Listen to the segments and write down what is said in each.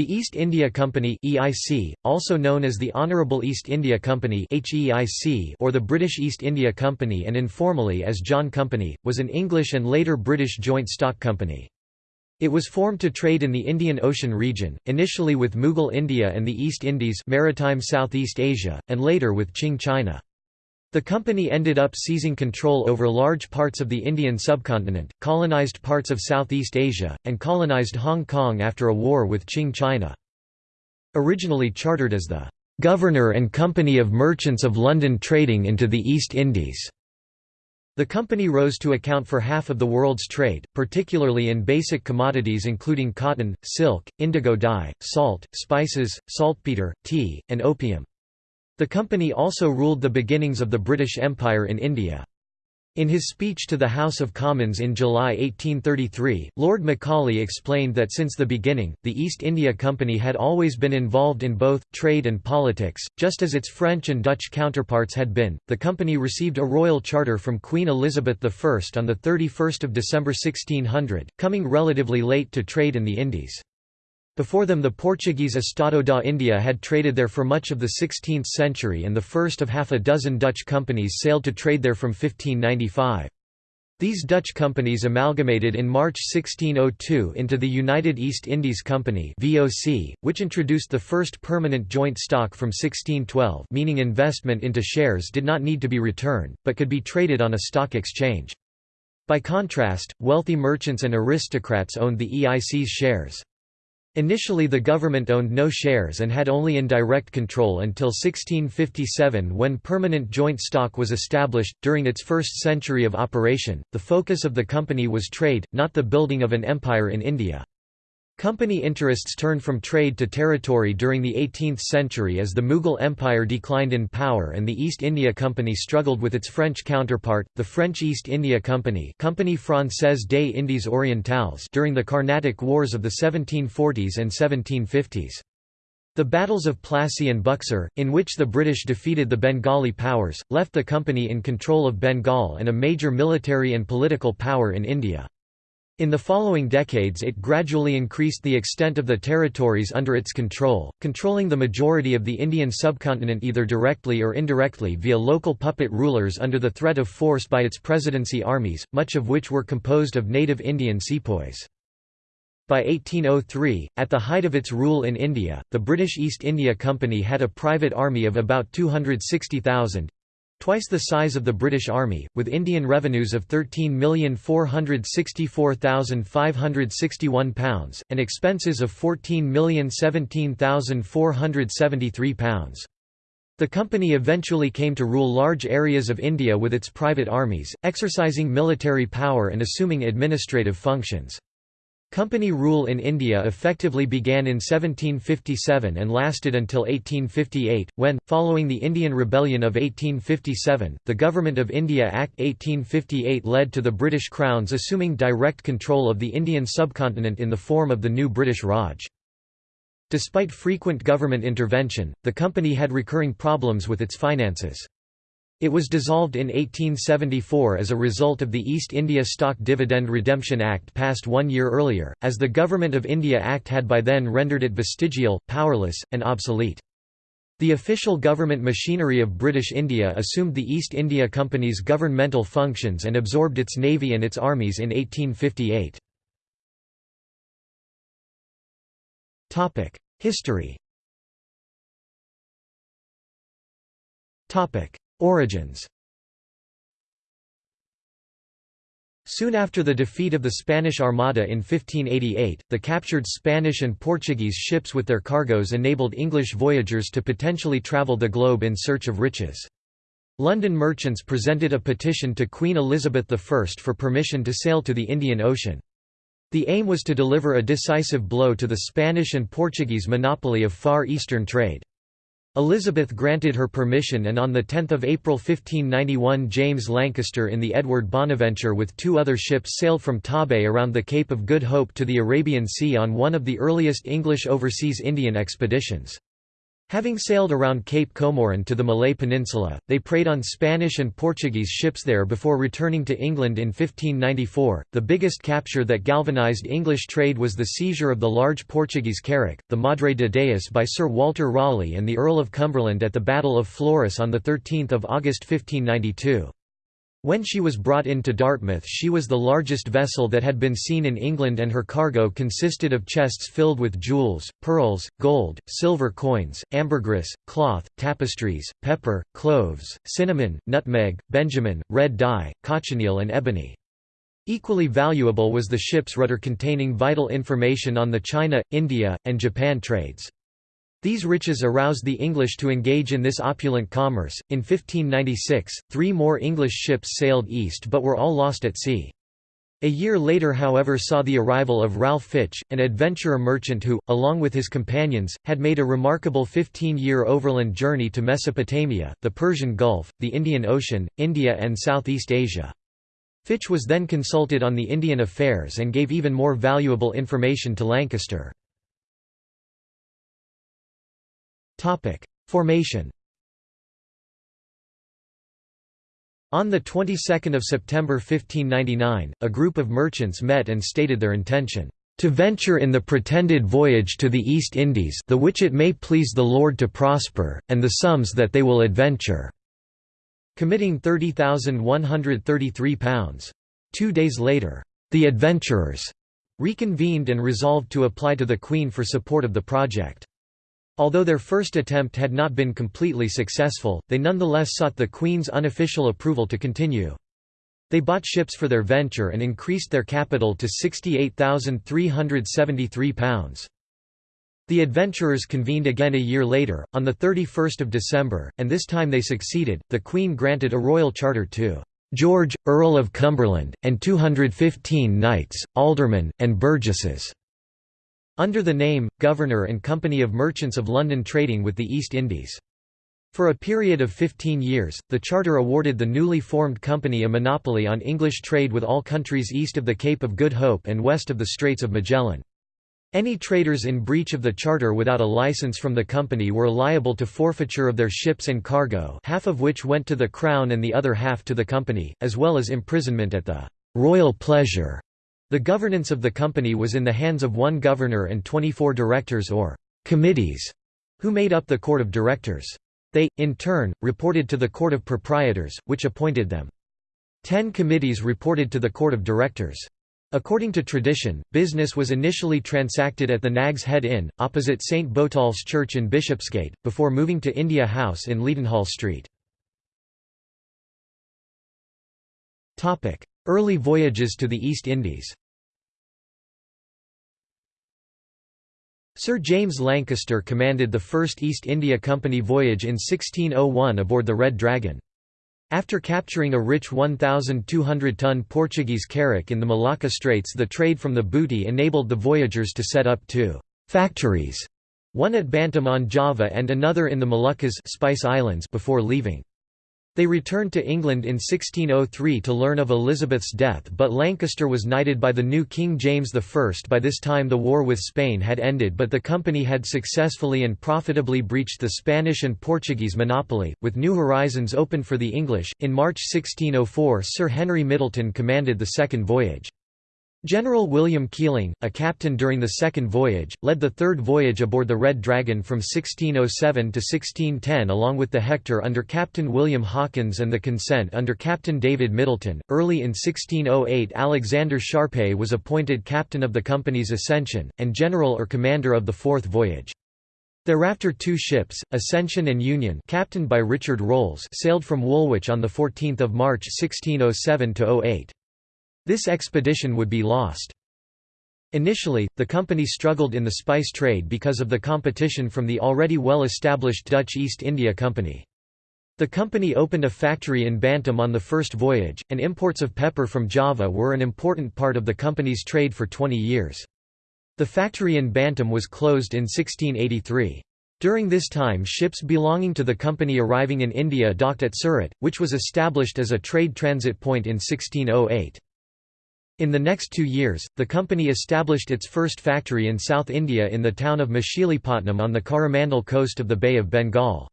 The East India Company (EIC), also known as the Honourable East India Company (HEIC) or the British East India Company and informally as John Company, was an English and later British joint stock company. It was formed to trade in the Indian Ocean region, initially with Mughal India and the East Indies, maritime Southeast Asia, and later with Qing China. The company ended up seizing control over large parts of the Indian subcontinent, colonized parts of Southeast Asia, and colonized Hong Kong after a war with Qing China. Originally chartered as the "'Governor and Company of Merchants of London Trading into the East Indies' The company rose to account for half of the world's trade, particularly in basic commodities including cotton, silk, indigo dye, salt, spices, saltpeter, tea, and opium. The company also ruled the beginnings of the British Empire in India. In his speech to the House of Commons in July 1833, Lord Macaulay explained that since the beginning, the East India Company had always been involved in both trade and politics, just as its French and Dutch counterparts had been. The company received a royal charter from Queen Elizabeth I on 31 December 1600, coming relatively late to trade in the Indies. Before them the Portuguese Estado da India had traded there for much of the 16th century and the first of half a dozen Dutch companies sailed to trade there from 1595. These Dutch companies amalgamated in March 1602 into the United East Indies Company (VOC), which introduced the first permanent joint stock from 1612, meaning investment into shares did not need to be returned, but could be traded on a stock exchange. By contrast, wealthy merchants and aristocrats owned the EIC's shares. Initially the government owned no shares and had only indirect control until 1657 when permanent joint stock was established. During its first century of operation, the focus of the company was trade, not the building of an empire in India. Company interests turned from trade to territory during the 18th century as the Mughal Empire declined in power and the East India Company struggled with its French counterpart, the French East India Company Compagnie Française des Indes Orientales during the Carnatic Wars of the 1740s and 1750s. The battles of Plassey and Buxar, in which the British defeated the Bengali powers, left the company in control of Bengal and a major military and political power in India. In the following decades it gradually increased the extent of the territories under its control, controlling the majority of the Indian subcontinent either directly or indirectly via local puppet rulers under the threat of force by its presidency armies, much of which were composed of native Indian sepoys. By 1803, at the height of its rule in India, the British East India Company had a private army of about 260,000, twice the size of the British Army, with Indian revenues of £13,464,561, and expenses of £14,017,473. The company eventually came to rule large areas of India with its private armies, exercising military power and assuming administrative functions. Company rule in India effectively began in 1757 and lasted until 1858, when, following the Indian Rebellion of 1857, the Government of India Act 1858 led to the British Crown's assuming direct control of the Indian subcontinent in the form of the new British Raj. Despite frequent government intervention, the company had recurring problems with its finances. It was dissolved in 1874 as a result of the East India Stock Dividend Redemption Act passed one year earlier, as the Government of India Act had by then rendered it vestigial, powerless, and obsolete. The official government machinery of British India assumed the East India Company's governmental functions and absorbed its navy and its armies in 1858. History Origins Soon after the defeat of the Spanish Armada in 1588, the captured Spanish and Portuguese ships with their cargoes enabled English voyagers to potentially travel the globe in search of riches. London merchants presented a petition to Queen Elizabeth I for permission to sail to the Indian Ocean. The aim was to deliver a decisive blow to the Spanish and Portuguese monopoly of Far Eastern trade. Elizabeth granted her permission and on 10 April 1591 James Lancaster in the Edward Bonaventure with two other ships sailed from Torbay around the Cape of Good Hope to the Arabian Sea on one of the earliest English overseas Indian expeditions. Having sailed around Cape Comorin to the Malay Peninsula, they preyed on Spanish and Portuguese ships there before returning to England in 1594. The biggest capture that galvanized English trade was the seizure of the large Portuguese carrack, the Madre de Deus by Sir Walter Raleigh and the Earl of Cumberland at the Battle of Flores on 13 August 1592. When she was brought into Dartmouth she was the largest vessel that had been seen in England and her cargo consisted of chests filled with jewels, pearls, gold, silver coins, ambergris, cloth, tapestries, pepper, cloves, cinnamon, nutmeg, benjamin, red dye, cochineal and ebony. Equally valuable was the ship's rutter containing vital information on the China, India, and Japan trades. These riches aroused the English to engage in this opulent commerce. In 1596, three more English ships sailed east but were all lost at sea. A year later however saw the arrival of Ralph Fitch, an adventurer merchant who, along with his companions, had made a remarkable 15-year overland journey to Mesopotamia, the Persian Gulf, the Indian Ocean, India and Southeast Asia. Fitch was then consulted on the Indian affairs and gave even more valuable information to Lancaster. Formation On the 22nd of September 1599, a group of merchants met and stated their intention to venture in the pretended voyage to the East Indies the which it may please the Lord to prosper, and the sums that they will adventure", committing £30,133. Two days later, the adventurers reconvened and resolved to apply to the Queen for support of the project. Although their first attempt had not been completely successful, they nonetheless sought the Queen's unofficial approval to continue. They bought ships for their venture and increased their capital to £68,373. The adventurers convened again a year later, on 31 December, and this time they succeeded. The Queen granted a royal charter to George, Earl of Cumberland, and 215 knights, aldermen, and burgesses under the name, Governor and Company of Merchants of London trading with the East Indies. For a period of 15 years, the charter awarded the newly formed company a monopoly on English trade with all countries east of the Cape of Good Hope and west of the Straits of Magellan. Any traders in breach of the charter without a license from the company were liable to forfeiture of their ships and cargo half of which went to the Crown and the other half to the company, as well as imprisonment at the «royal pleasure» The governance of the company was in the hands of one governor and 24 directors or committees, who made up the court of directors. They, in turn, reported to the court of proprietors, which appointed them. Ten committees reported to the court of directors. According to tradition, business was initially transacted at the Nag's Head Inn, opposite St Botolph's Church in Bishopsgate, before moving to India House in Leadenhall Street. Early voyages to the East Indies Sir James Lancaster commanded the first East India Company voyage in 1601 aboard the Red Dragon. After capturing a rich 1,200-ton Portuguese carrack in the Malacca Straits the trade from the booty enabled the voyagers to set up two «factories», one at Bantam on Java and another in the Moluccas Spice Islands before leaving. They returned to England in 1603 to learn of Elizabeth's death but Lancaster was knighted by the new King James I. By this time the war with Spain had ended but the company had successfully and profitably breached the Spanish and Portuguese monopoly, with new horizons opened for the English. In March 1604 Sir Henry Middleton commanded the second voyage. General William Keeling, a captain during the second voyage, led the third voyage aboard the Red Dragon from 1607 to 1610 along with the Hector under Captain William Hawkins and the Consent under Captain David Middleton. Early in 1608 Alexander Sharpe was appointed captain of the company's Ascension, and general or commander of the fourth voyage. Thereafter two ships, Ascension and Union captained by Richard Rolls sailed from Woolwich on 14 March 1607–08. This expedition would be lost. Initially, the company struggled in the spice trade because of the competition from the already well-established Dutch East India Company. The company opened a factory in Bantam on the first voyage, and imports of pepper from Java were an important part of the company's trade for 20 years. The factory in Bantam was closed in 1683. During this time ships belonging to the company arriving in India docked at Surat, which was established as a trade transit point in 1608. In the next two years, the company established its first factory in South India in the town of Machilipatnam on the Coromandel coast of the Bay of Bengal.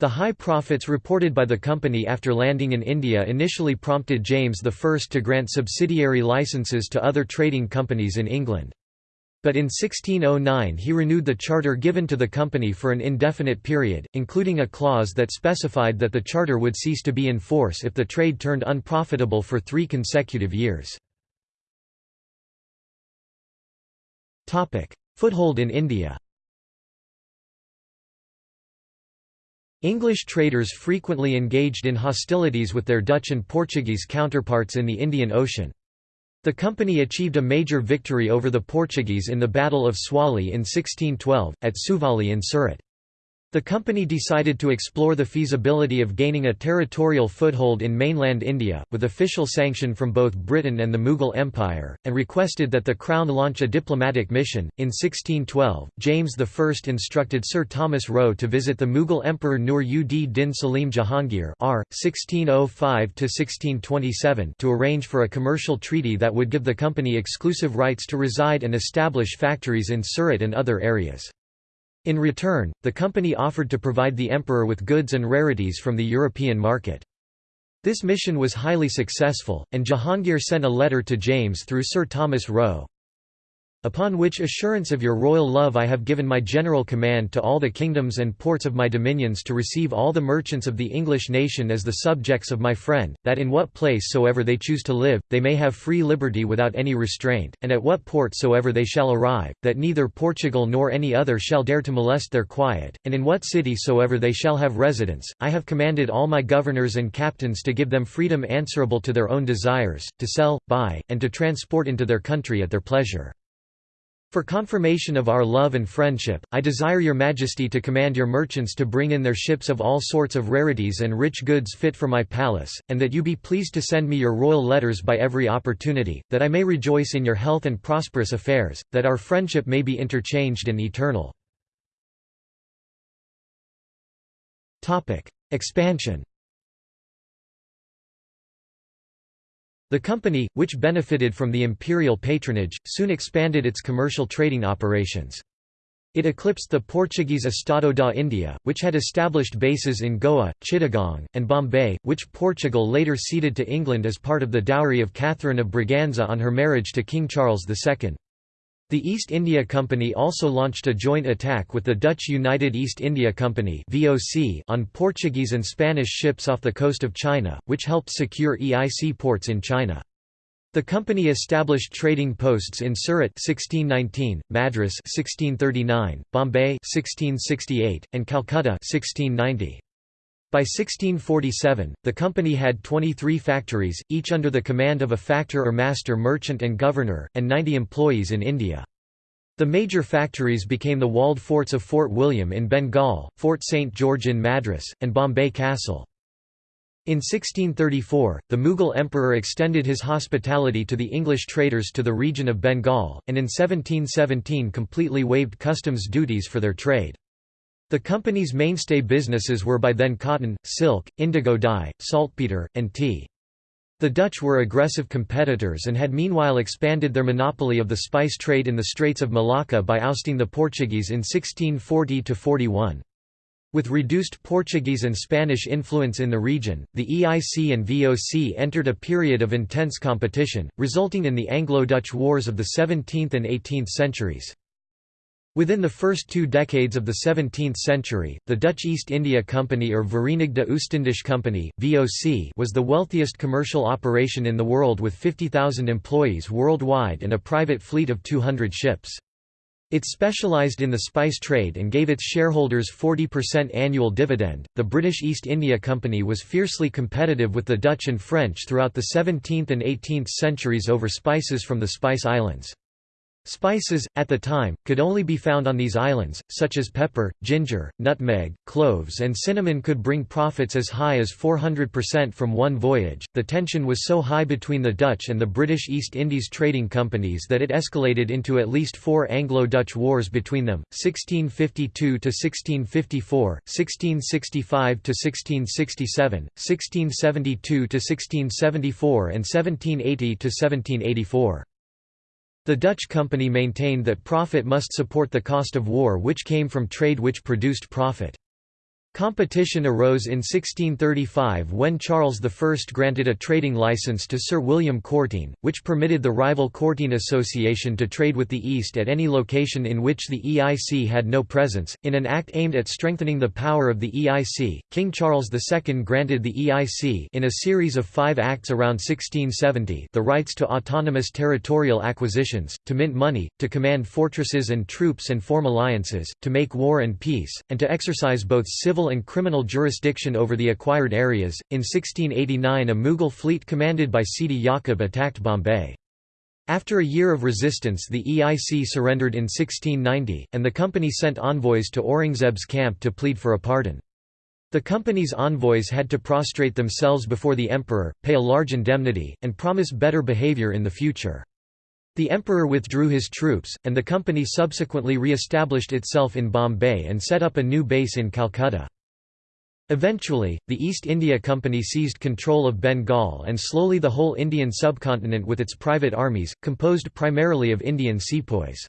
The high profits reported by the company after landing in India initially prompted James I to grant subsidiary licenses to other trading companies in England. But in 1609 he renewed the charter given to the company for an indefinite period, including a clause that specified that the charter would cease to be in force if the trade turned unprofitable for three consecutive years. Foothold in India English traders frequently engaged in hostilities with their Dutch and Portuguese counterparts in the Indian Ocean. The company achieved a major victory over the Portuguese in the Battle of Swali in 1612, at Suvali in Surat. The company decided to explore the feasibility of gaining a territorial foothold in mainland India, with official sanction from both Britain and the Mughal Empire, and requested that the Crown launch a diplomatic mission. In 1612, James I instructed Sir Thomas Roe to visit the Mughal Emperor Nur ud Din Salim Jahangir R. 1605 to arrange for a commercial treaty that would give the company exclusive rights to reside and establish factories in Surat and other areas. In return, the company offered to provide the emperor with goods and rarities from the European market. This mission was highly successful, and Jahangir sent a letter to James through Sir Thomas Roe, Upon which assurance of your royal love I have given my general command to all the kingdoms and ports of my dominions to receive all the merchants of the English nation as the subjects of my friend, that in what place soever they choose to live, they may have free liberty without any restraint, and at what port soever they shall arrive, that neither Portugal nor any other shall dare to molest their quiet, and in what city soever they shall have residence, I have commanded all my governors and captains to give them freedom answerable to their own desires, to sell, buy, and to transport into their country at their pleasure. For confirmation of our love and friendship, I desire your majesty to command your merchants to bring in their ships of all sorts of rarities and rich goods fit for my palace, and that you be pleased to send me your royal letters by every opportunity, that I may rejoice in your health and prosperous affairs, that our friendship may be interchanged and eternal. Expansion The company, which benefited from the imperial patronage, soon expanded its commercial trading operations. It eclipsed the Portuguese Estado da India, which had established bases in Goa, Chittagong, and Bombay, which Portugal later ceded to England as part of the dowry of Catherine of Braganza on her marriage to King Charles II. The East India Company also launched a joint attack with the Dutch United East India Company on Portuguese and Spanish ships off the coast of China, which helped secure EIC ports in China. The company established trading posts in Surat 1619, Madras 1639, Bombay 1668, and Calcutta 1690. By 1647, the company had 23 factories, each under the command of a factor or master merchant and governor, and 90 employees in India. The major factories became the walled forts of Fort William in Bengal, Fort St George in Madras, and Bombay Castle. In 1634, the Mughal emperor extended his hospitality to the English traders to the region of Bengal, and in 1717 completely waived customs duties for their trade. The company's mainstay businesses were by then cotton, silk, indigo dye, saltpeter, and tea. The Dutch were aggressive competitors and had meanwhile expanded their monopoly of the spice trade in the Straits of Malacca by ousting the Portuguese in 1640–41. With reduced Portuguese and Spanish influence in the region, the EIC and VOC entered a period of intense competition, resulting in the Anglo-Dutch Wars of the 17th and 18th centuries. Within the first two decades of the 17th century, the Dutch East India Company or Verenigde Oostindische Company (VOC) was the wealthiest commercial operation in the world with 50,000 employees worldwide and a private fleet of 200 ships. It specialized in the spice trade and gave its shareholders 40% annual dividend. The British East India Company was fiercely competitive with the Dutch and French throughout the 17th and 18th centuries over spices from the Spice Islands. Spices, at the time, could only be found on these islands, such as pepper, ginger, nutmeg, cloves, and cinnamon could bring profits as high as 400% from one voyage. The tension was so high between the Dutch and the British East Indies trading companies that it escalated into at least four Anglo Dutch wars between them 1652 1654, 1665 1667, 1672 1674, and 1780 1784. The Dutch company maintained that profit must support the cost of war which came from trade which produced profit. Competition arose in 1635 when Charles I granted a trading license to Sir William Courteen, which permitted the rival Courteen Association to trade with the East at any location in which the EIC had no presence. In an act aimed at strengthening the power of the EIC, King Charles II granted the EIC in a series of five acts around 1670 the rights to autonomous territorial acquisitions, to mint money, to command fortresses and troops and form alliances, to make war and peace, and to exercise both civil and criminal jurisdiction over the acquired areas. In 1689, a Mughal fleet commanded by Sidi Yaqub attacked Bombay. After a year of resistance the EIC surrendered in 1690, and the company sent envoys to Aurangzeb's camp to plead for a pardon. The company's envoys had to prostrate themselves before the emperor, pay a large indemnity, and promise better behavior in the future. The emperor withdrew his troops, and the company subsequently re-established itself in Bombay and set up a new base in Calcutta. Eventually, the East India Company seized control of Bengal and slowly the whole Indian subcontinent with its private armies, composed primarily of Indian sepoys.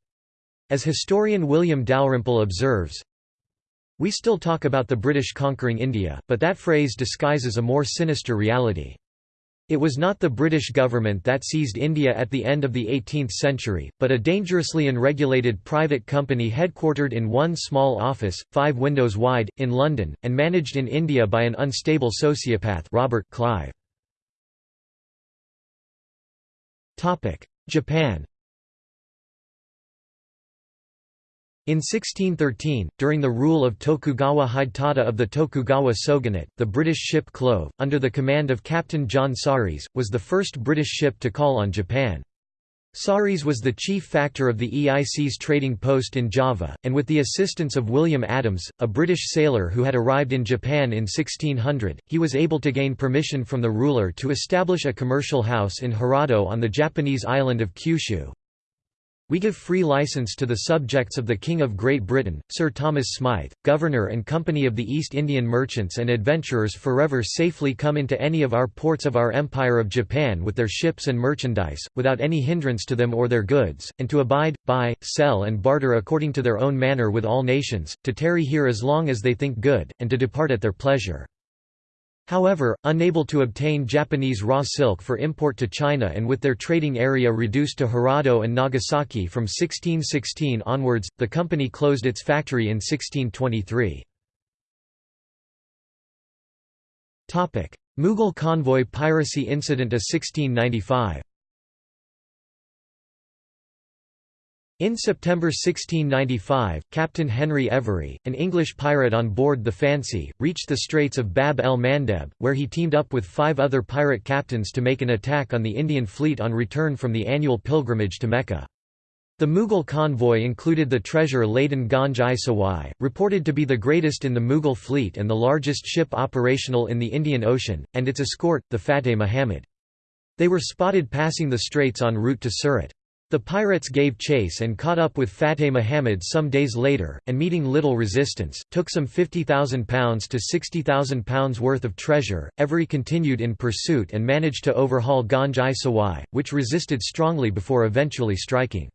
As historian William Dalrymple observes, We still talk about the British conquering India, but that phrase disguises a more sinister reality. It was not the British government that seized India at the end of the 18th century, but a dangerously unregulated private company headquartered in one small office, five windows wide, in London, and managed in India by an unstable sociopath Robert Clive. Japan In 1613, during the rule of Tokugawa Hidetada of the Tokugawa shogunate, the British ship Clove, under the command of Captain John Saris, was the first British ship to call on Japan. Saris was the chief factor of the EIC's trading post in Java, and with the assistance of William Adams, a British sailor who had arrived in Japan in 1600, he was able to gain permission from the ruler to establish a commercial house in Hirado on the Japanese island of Kyushu. We give free license to the subjects of the King of Great Britain, Sir Thomas Smythe, Governor and Company of the East Indian Merchants and Adventurers forever safely come into any of our ports of our Empire of Japan with their ships and merchandise, without any hindrance to them or their goods, and to abide, buy, sell and barter according to their own manner with all nations, to tarry here as long as they think good, and to depart at their pleasure. However, unable to obtain Japanese raw silk for import to China and with their trading area reduced to Hirado and Nagasaki from 1616 onwards, the company closed its factory in 1623. Mughal convoy piracy incident of 1695 In September 1695, Captain Henry Every, an English pirate on board the Fancy, reached the Straits of Bab el Mandeb, where he teamed up with five other pirate captains to make an attack on the Indian fleet on return from the annual pilgrimage to Mecca. The Mughal convoy included the treasure-laden Ganj-i-Sawai, reported to be the greatest in the Mughal fleet and the largest ship operational in the Indian Ocean, and its escort, the Fateh Muhammad. They were spotted passing the straits en route to Surat. The pirates gave chase and caught up with Fateh Muhammad some days later, and meeting little resistance, took some £50,000 to £60,000 worth of treasure. Every continued in pursuit and managed to overhaul Ganj-i-Sawai, which resisted strongly before eventually striking.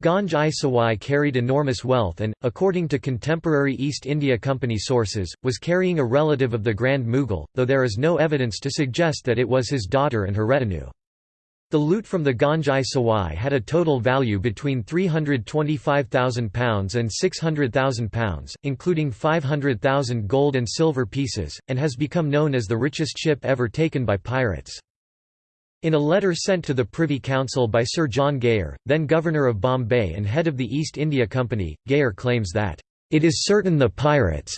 Ganj-i-Sawai carried enormous wealth and, according to contemporary East India Company sources, was carrying a relative of the Grand Mughal, though there is no evidence to suggest that it was his daughter and her retinue. The loot from the Ganj-i-Sawai had a total value between £325,000 and £600,000, including 500,000 gold and silver pieces, and has become known as the richest ship ever taken by pirates. In a letter sent to the Privy Council by Sir John Gayer, then Governor of Bombay and head of the East India Company, Gayer claims that, "...it is certain the pirates,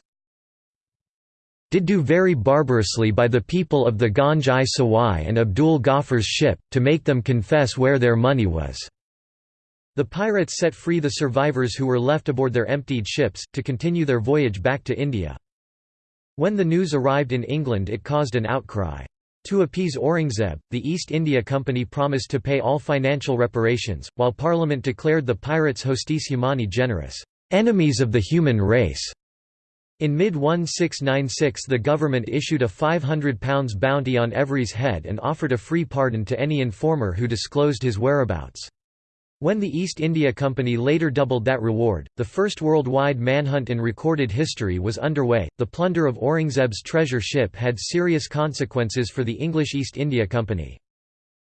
did do very barbarously by the people of the Ganj-i Sawai and Abdul Ghaffar's ship, to make them confess where their money was." The pirates set free the survivors who were left aboard their emptied ships, to continue their voyage back to India. When the news arrived in England it caused an outcry. To appease Aurangzeb, the East India Company promised to pay all financial reparations, while Parliament declared the pirates hostis humani generis, enemies of the human race. In mid-1696 the government issued a £500 bounty on Every's head and offered a free pardon to any informer who disclosed his whereabouts. When the East India Company later doubled that reward, the first worldwide manhunt in recorded history was underway. The plunder of Aurangzeb's treasure ship had serious consequences for the English East India Company.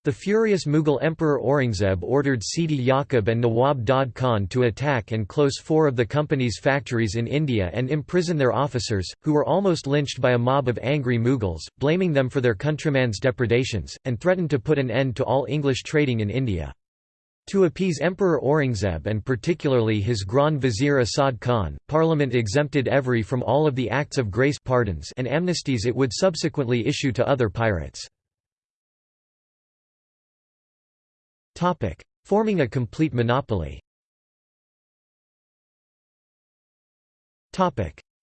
The furious Mughal Emperor Aurangzeb ordered Sidi Yaqub and Nawab Dad Khan to attack and close four of the company's factories in India and imprison their officers, who were almost lynched by a mob of angry Mughals, blaming them for their countrymen's depredations, and threatened to put an end to all English trading in India. To appease Emperor Aurangzeb and particularly his Grand Vizier Asad Khan, Parliament exempted Every from all of the Acts of Grace pardons and amnesties it would subsequently issue to other pirates. Forming a complete monopoly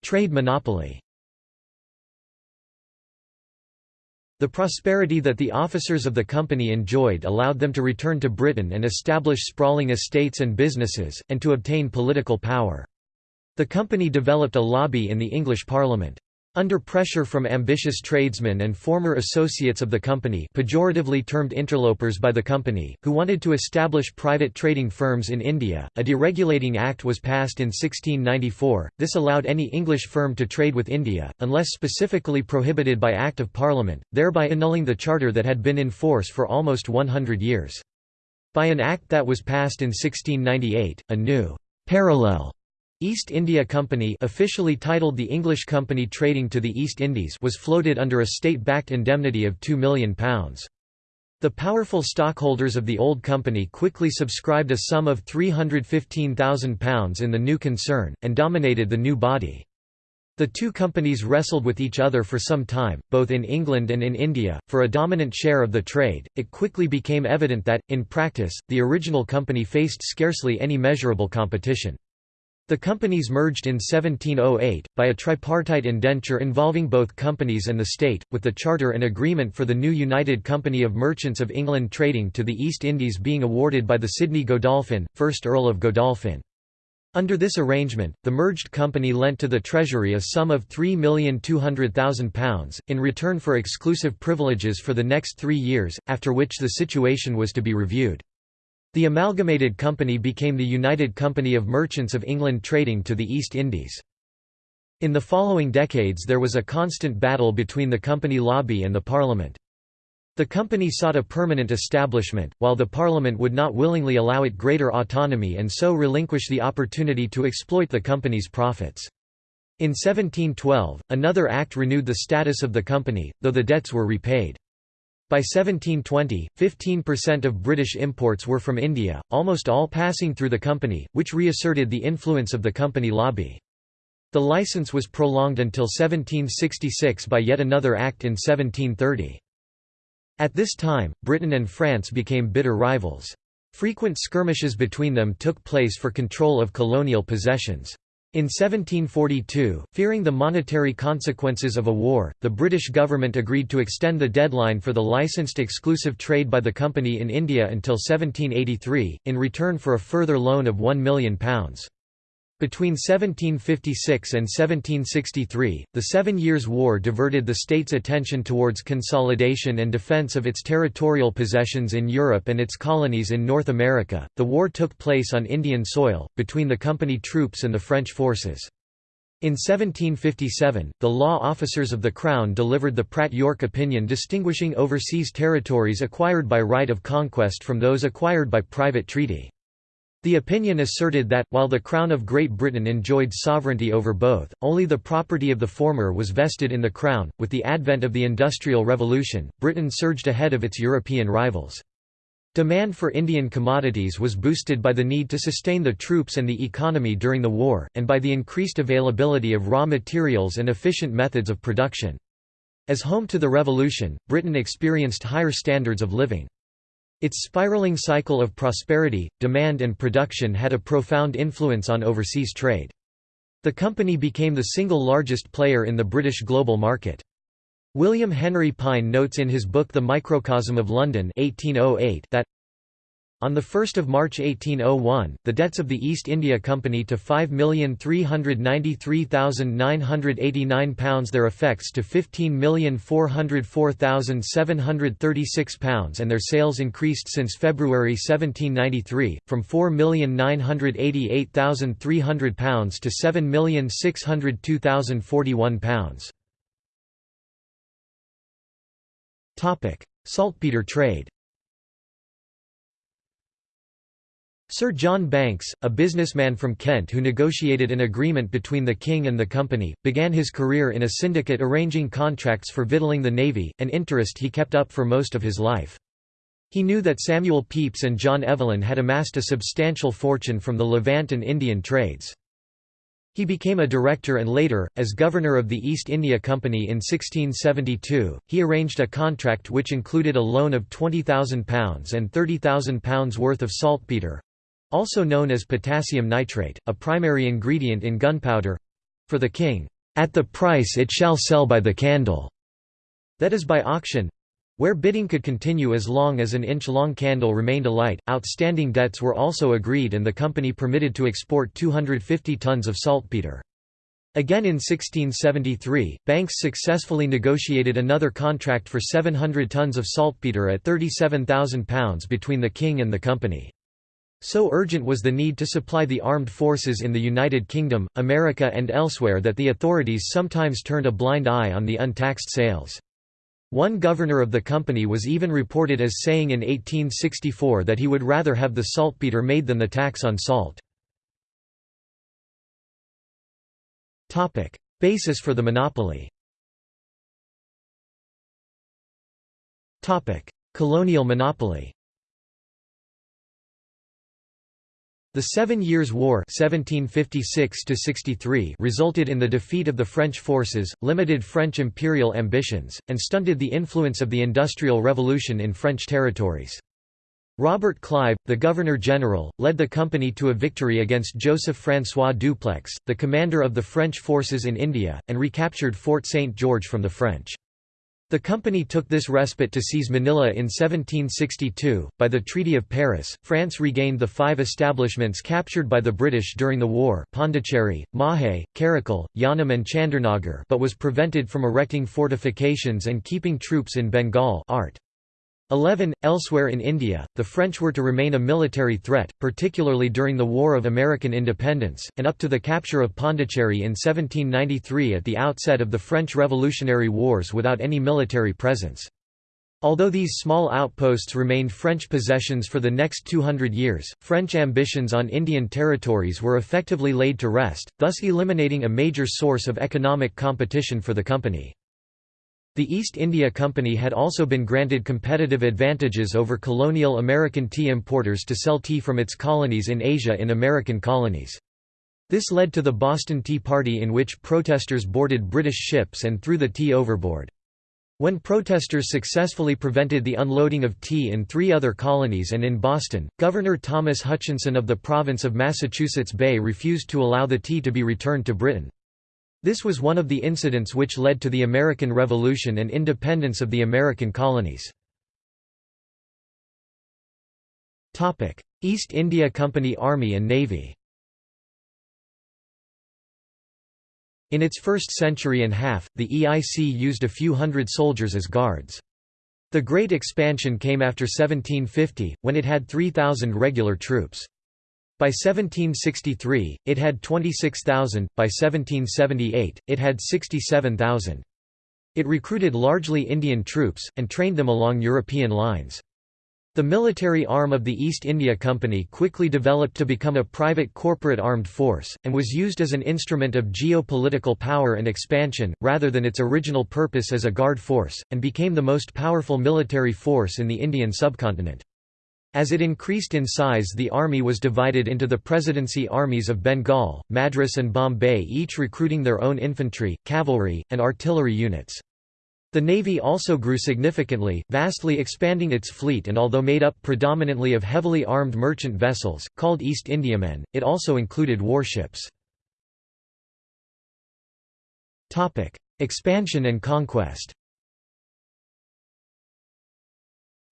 Trade monopoly The prosperity that the officers of the company enjoyed allowed them to return to Britain and establish sprawling estates and businesses, and to obtain political power. The company developed a lobby in the English Parliament. Under pressure from ambitious tradesmen and former associates of the company pejoratively termed interlopers by the company, who wanted to establish private trading firms in India, a deregulating act was passed in 1694. This allowed any English firm to trade with India, unless specifically prohibited by Act of Parliament, thereby annulling the charter that had been in force for almost 100 years. By an act that was passed in 1698, a new parallel East India Company officially titled the English Company Trading to the East Indies was floated under a state-backed indemnity of £2 million. The powerful stockholders of the old company quickly subscribed a sum of £315,000 in the new concern, and dominated the new body. The two companies wrestled with each other for some time, both in England and in India, for a dominant share of the trade. It quickly became evident that, in practice, the original company faced scarcely any measurable competition. The companies merged in 1708, by a tripartite indenture involving both companies and the state, with the charter and agreement for the new United Company of Merchants of England trading to the East Indies being awarded by the Sidney Godolphin, 1st Earl of Godolphin. Under this arrangement, the merged company lent to the Treasury a sum of £3,200,000, in return for exclusive privileges for the next three years, after which the situation was to be reviewed. The amalgamated company became the United Company of Merchants of England trading to the East Indies. In the following decades there was a constant battle between the company lobby and the Parliament. The company sought a permanent establishment, while the Parliament would not willingly allow it greater autonomy and so relinquish the opportunity to exploit the company's profits. In 1712, another act renewed the status of the company, though the debts were repaid. By 1720, 15% of British imports were from India, almost all passing through the company, which reasserted the influence of the company lobby. The license was prolonged until 1766 by yet another act in 1730. At this time, Britain and France became bitter rivals. Frequent skirmishes between them took place for control of colonial possessions. In 1742, fearing the monetary consequences of a war, the British government agreed to extend the deadline for the licensed exclusive trade by the company in India until 1783, in return for a further loan of £1 million. Between 1756 and 1763, the Seven Years' War diverted the state's attention towards consolidation and defense of its territorial possessions in Europe and its colonies in North America. The war took place on Indian soil, between the company troops and the French forces. In 1757, the law officers of the Crown delivered the Pratt-York opinion distinguishing overseas territories acquired by right of conquest from those acquired by private treaty. The opinion asserted that, while the Crown of Great Britain enjoyed sovereignty over both, only the property of the former was vested in the Crown. With the advent of the Industrial Revolution, Britain surged ahead of its European rivals. Demand for Indian commodities was boosted by the need to sustain the troops and the economy during the war, and by the increased availability of raw materials and efficient methods of production. As home to the revolution, Britain experienced higher standards of living. Its spiraling cycle of prosperity, demand and production had a profound influence on overseas trade. The company became the single largest player in the British global market. William Henry Pyne notes in his book The Microcosm of London 1808 that on 1 March 1801, the debts of the East India Company to £5,393,989 their effects to £15,404,736 and their sales increased since February 1793, from £4,988,300 to £7,602,041. Saltpeter trade Sir John Banks, a businessman from Kent who negotiated an agreement between the king and the company, began his career in a syndicate arranging contracts for victualling the navy, an interest he kept up for most of his life. He knew that Samuel Pepys and John Evelyn had amassed a substantial fortune from the Levant and Indian trades. He became a director and later, as governor of the East India Company in 1672, he arranged a contract which included a loan of £20,000 and £30,000 worth of saltpetre, also known as potassium nitrate, a primary ingredient in gunpowder—for the king, "...at the price it shall sell by the candle." That is by auction, where bidding could continue as long as an inch-long candle remained alight, outstanding debts were also agreed and the company permitted to export 250 tons of saltpeter. Again in 1673, Banks successfully negotiated another contract for 700 tons of saltpeter at £37,000 between the king and the company. So urgent was the need to supply the armed forces in the United Kingdom, America and elsewhere that the authorities sometimes turned a blind eye on the untaxed sales. One governor of the company was even reported as saying in 1864 that he would rather have the saltpeter made than the tax on salt. Basis for the monopoly Colonial monopoly The Seven Years' War 1756 resulted in the defeat of the French forces, limited French imperial ambitions, and stunted the influence of the Industrial Revolution in French territories. Robert Clive, the Governor-General, led the company to a victory against Joseph-François Dupleix, the commander of the French forces in India, and recaptured Fort St. George from the French. The company took this respite to seize Manila in 1762. By the Treaty of Paris, France regained the five establishments captured by the British during the war Pondicherry, Mahé, Karaikal, Yanam and Chandernagor but was prevented from erecting fortifications and keeping troops in Bengal art. 11. Elsewhere in India, the French were to remain a military threat, particularly during the War of American Independence, and up to the capture of Pondicherry in 1793 at the outset of the French Revolutionary Wars without any military presence. Although these small outposts remained French possessions for the next 200 years, French ambitions on Indian territories were effectively laid to rest, thus eliminating a major source of economic competition for the company. The East India Company had also been granted competitive advantages over colonial American tea importers to sell tea from its colonies in Asia in American colonies. This led to the Boston Tea Party in which protesters boarded British ships and threw the tea overboard. When protesters successfully prevented the unloading of tea in three other colonies and in Boston, Governor Thomas Hutchinson of the province of Massachusetts Bay refused to allow the tea to be returned to Britain. This was one of the incidents which led to the American Revolution and independence of the American colonies. East India Company Army and Navy In its first century and half, the EIC used a few hundred soldiers as guards. The Great Expansion came after 1750, when it had 3,000 regular troops. By 1763, it had 26,000, by 1778, it had 67,000. It recruited largely Indian troops, and trained them along European lines. The military arm of the East India Company quickly developed to become a private corporate armed force, and was used as an instrument of geopolitical power and expansion, rather than its original purpose as a guard force, and became the most powerful military force in the Indian subcontinent. As it increased in size the army was divided into the Presidency armies of Bengal, Madras and Bombay each recruiting their own infantry, cavalry, and artillery units. The navy also grew significantly, vastly expanding its fleet and although made up predominantly of heavily armed merchant vessels, called East Indiamen, it also included warships. Expansion and conquest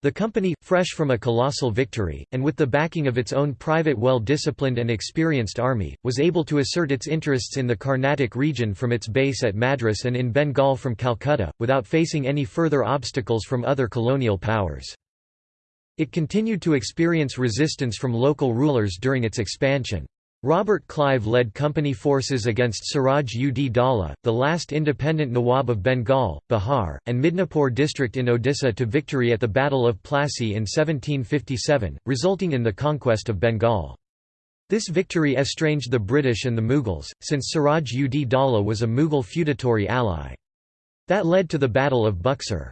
The company, fresh from a colossal victory, and with the backing of its own private well-disciplined and experienced army, was able to assert its interests in the Carnatic region from its base at Madras and in Bengal from Calcutta, without facing any further obstacles from other colonial powers. It continued to experience resistance from local rulers during its expansion. Robert Clive led company forces against Siraj ud Daula, the last independent Nawab of Bengal, Bihar, and Midnapore district in Odisha to victory at the Battle of Plassey in 1757, resulting in the conquest of Bengal. This victory estranged the British and the Mughals, since Siraj ud Daula was a Mughal feudatory ally. That led to the Battle of Buxar.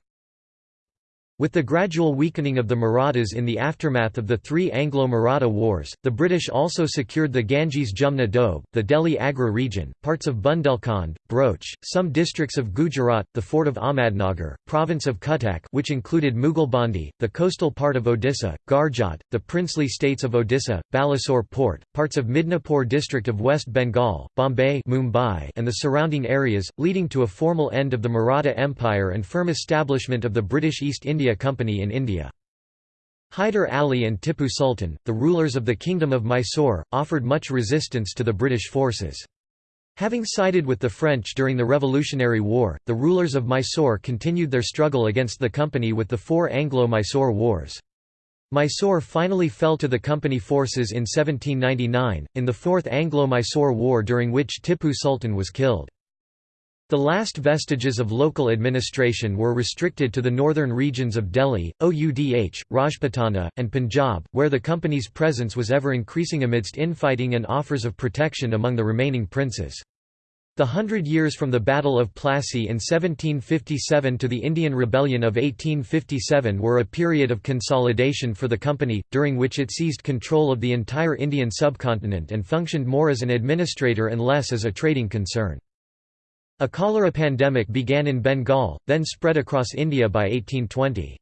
With the gradual weakening of the Marathas in the aftermath of the three Anglo-Maratha wars, the British also secured the Ganges-Jumna Doab, the Delhi Agra region, parts of Bundelkhand, Broach, some districts of Gujarat, the fort of Ahmadnagar, province of Cuttack which included Mughalbandi, the coastal part of Odisha, Garjat, the princely states of Odisha, Balasore port, parts of Midnapore district of West Bengal, Bombay Mumbai, and the surrounding areas, leading to a formal end of the Maratha Empire and firm establishment of the British East India India Company in India. Hyder Ali and Tippu Sultan, the rulers of the Kingdom of Mysore, offered much resistance to the British forces. Having sided with the French during the Revolutionary War, the rulers of Mysore continued their struggle against the company with the four Anglo-Mysore Wars. Mysore finally fell to the company forces in 1799, in the Fourth Anglo-Mysore War during which Tippu Sultan was killed. The last vestiges of local administration were restricted to the northern regions of Delhi, Oudh, Rajputana, and Punjab, where the company's presence was ever increasing amidst infighting and offers of protection among the remaining princes. The hundred years from the Battle of Plassey in 1757 to the Indian Rebellion of 1857 were a period of consolidation for the company, during which it seized control of the entire Indian subcontinent and functioned more as an administrator and less as a trading concern. A cholera pandemic began in Bengal, then spread across India by 1820.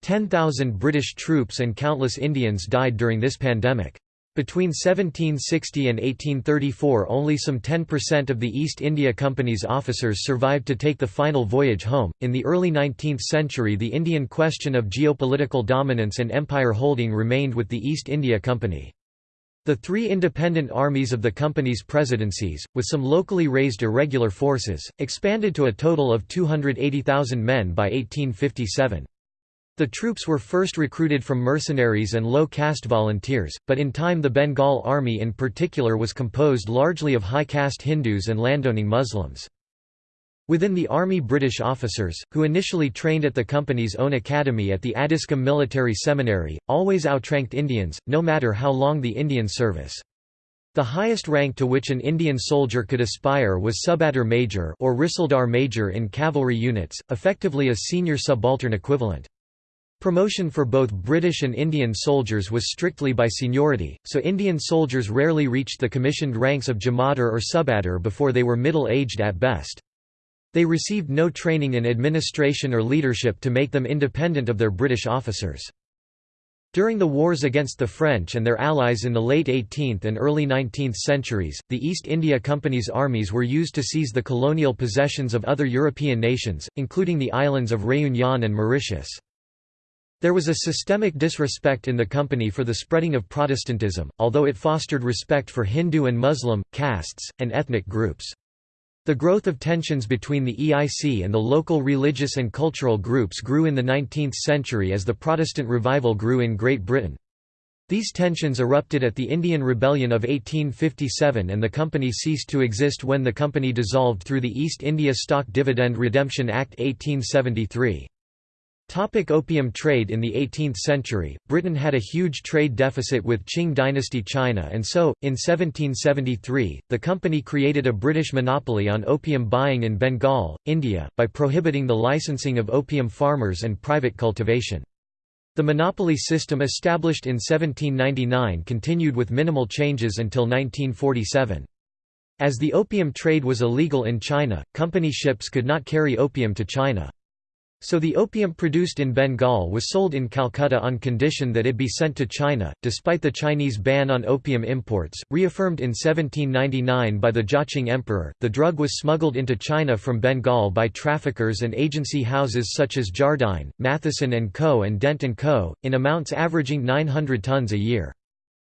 10,000 British troops and countless Indians died during this pandemic. Between 1760 and 1834 only some 10% of the East India Company's officers survived to take the final voyage home. In the early 19th century the Indian question of geopolitical dominance and empire holding remained with the East India Company. The three independent armies of the company's presidencies, with some locally raised irregular forces, expanded to a total of 280,000 men by 1857. The troops were first recruited from mercenaries and low-caste volunteers, but in time the Bengal army in particular was composed largely of high-caste Hindus and landowning Muslims. Within the army British officers, who initially trained at the company's own academy at the Addiscombe Military Seminary, always outranked Indians, no matter how long the Indian service. The highest rank to which an Indian soldier could aspire was subedar major or risaldar major in cavalry units, effectively a senior subaltern equivalent. Promotion for both British and Indian soldiers was strictly by seniority, so Indian soldiers rarely reached the commissioned ranks of Jamadar or subedar before they were middle-aged at best. They received no training in administration or leadership to make them independent of their British officers. During the wars against the French and their allies in the late 18th and early 19th centuries, the East India Company's armies were used to seize the colonial possessions of other European nations, including the islands of Réunion and Mauritius. There was a systemic disrespect in the company for the spreading of Protestantism, although it fostered respect for Hindu and Muslim, castes, and ethnic groups. The growth of tensions between the EIC and the local religious and cultural groups grew in the 19th century as the Protestant revival grew in Great Britain. These tensions erupted at the Indian Rebellion of 1857 and the company ceased to exist when the company dissolved through the East India Stock Dividend Redemption Act 1873. Topic opium trade In the 18th century, Britain had a huge trade deficit with Qing dynasty China and so, in 1773, the company created a British monopoly on opium buying in Bengal, India, by prohibiting the licensing of opium farmers and private cultivation. The monopoly system established in 1799 continued with minimal changes until 1947. As the opium trade was illegal in China, company ships could not carry opium to China. So the opium produced in Bengal was sold in Calcutta on condition that it be sent to China. Despite the Chinese ban on opium imports, reaffirmed in 1799 by the Jiaqing Emperor, the drug was smuggled into China from Bengal by traffickers and agency houses such as Jardine, Matheson & Co. and Dent & Co., in amounts averaging 900 tons a year.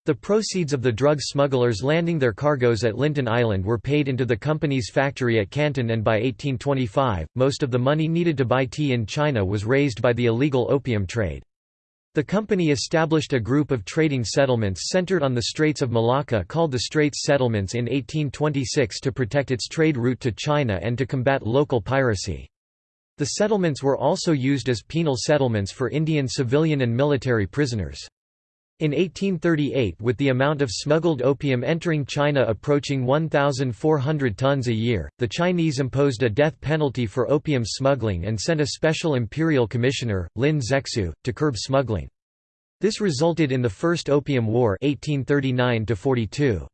The proceeds of the drug smugglers landing their cargoes at Lintin Island were paid into the company's factory at Canton and by 1825, most of the money needed to buy tea in China was raised by the illegal opium trade. The company established a group of trading settlements centered on the Straits of Malacca called the Straits Settlements in 1826 to protect its trade route to China and to combat local piracy. The settlements were also used as penal settlements for Indian civilian and military prisoners. In 1838 with the amount of smuggled opium entering China approaching 1,400 tons a year, the Chinese imposed a death penalty for opium smuggling and sent a special imperial commissioner, Lin Zexu, to curb smuggling. This resulted in the First Opium War 1839 -42.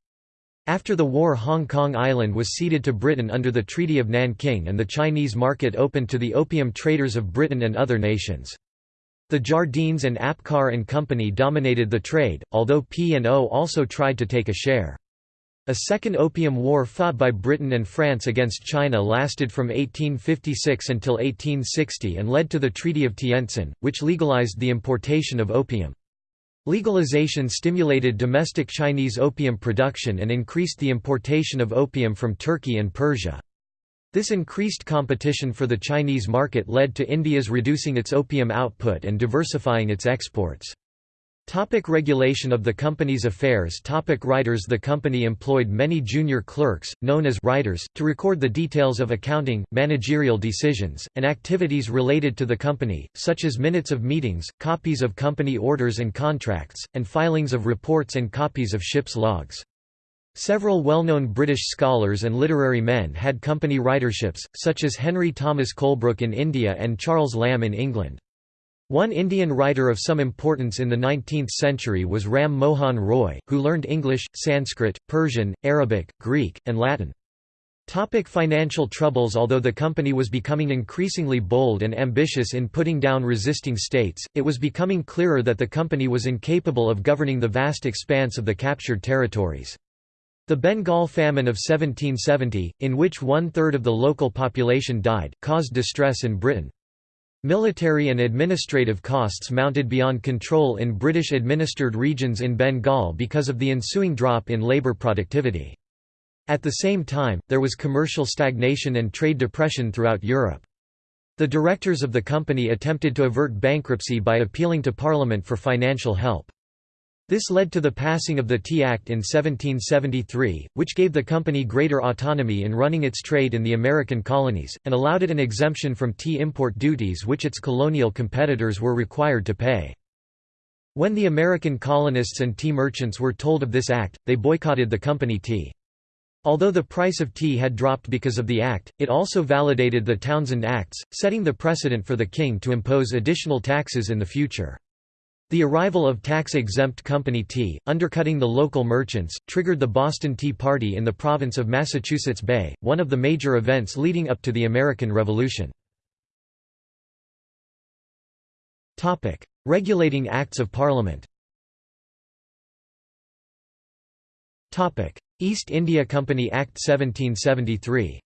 After the war Hong Kong Island was ceded to Britain under the Treaty of Nanking and the Chinese market opened to the opium traders of Britain and other nations. The Jardines and Apcar and Company dominated the trade, although P&O also tried to take a share. A second Opium War fought by Britain and France against China lasted from 1856 until 1860 and led to the Treaty of Tientsin, which legalized the importation of opium. Legalization stimulated domestic Chinese opium production and increased the importation of opium from Turkey and Persia. This increased competition for the Chinese market led to India's reducing its opium output and diversifying its exports. Topic regulation of the company's affairs Topic Writers The company employed many junior clerks, known as writers, to record the details of accounting, managerial decisions, and activities related to the company, such as minutes of meetings, copies of company orders and contracts, and filings of reports and copies of ship's logs. Several well-known British scholars and literary men had company writerships, such as Henry Thomas Colebrooke in India and Charles Lamb in England. One Indian writer of some importance in the 19th century was Ram Mohan Roy, who learned English, Sanskrit, Persian, Arabic, Greek, and Latin. Topic financial troubles Although the company was becoming increasingly bold and ambitious in putting down resisting states, it was becoming clearer that the company was incapable of governing the vast expanse of the captured territories. The Bengal famine of 1770, in which one-third of the local population died, caused distress in Britain. Military and administrative costs mounted beyond control in British-administered regions in Bengal because of the ensuing drop in labour productivity. At the same time, there was commercial stagnation and trade depression throughout Europe. The directors of the company attempted to avert bankruptcy by appealing to Parliament for financial help. This led to the passing of the Tea Act in 1773, which gave the company greater autonomy in running its trade in the American colonies, and allowed it an exemption from tea import duties which its colonial competitors were required to pay. When the American colonists and tea merchants were told of this act, they boycotted the company tea. Although the price of tea had dropped because of the act, it also validated the Townshend Acts, setting the precedent for the king to impose additional taxes in the future. The arrival of tax-exempt company tea, undercutting the local merchants, triggered the Boston Tea Party in the province of Massachusetts Bay, one of the major events leading up to the American Revolution. Regulating Acts of Parliament East India Company Act 1773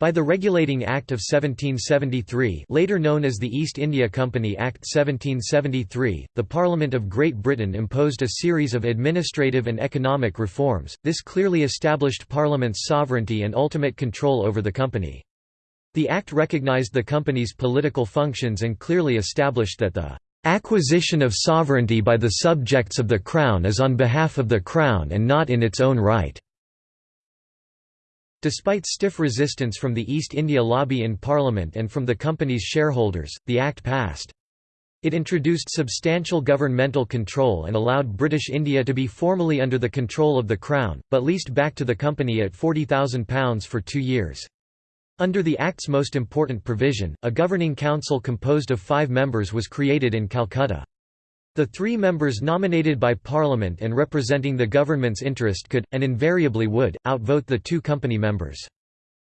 By the Regulating Act of 1773 later known as the East India Company Act 1773, the Parliament of Great Britain imposed a series of administrative and economic reforms, this clearly established Parliament's sovereignty and ultimate control over the company. The Act recognised the company's political functions and clearly established that the "...acquisition of sovereignty by the subjects of the Crown is on behalf of the Crown and not in its own right." Despite stiff resistance from the East India lobby in Parliament and from the company's shareholders, the Act passed. It introduced substantial governmental control and allowed British India to be formally under the control of the Crown, but leased back to the company at £40,000 for two years. Under the Act's most important provision, a governing council composed of five members was created in Calcutta. The three members nominated by Parliament and representing the government's interest could, and invariably would, outvote the two company members.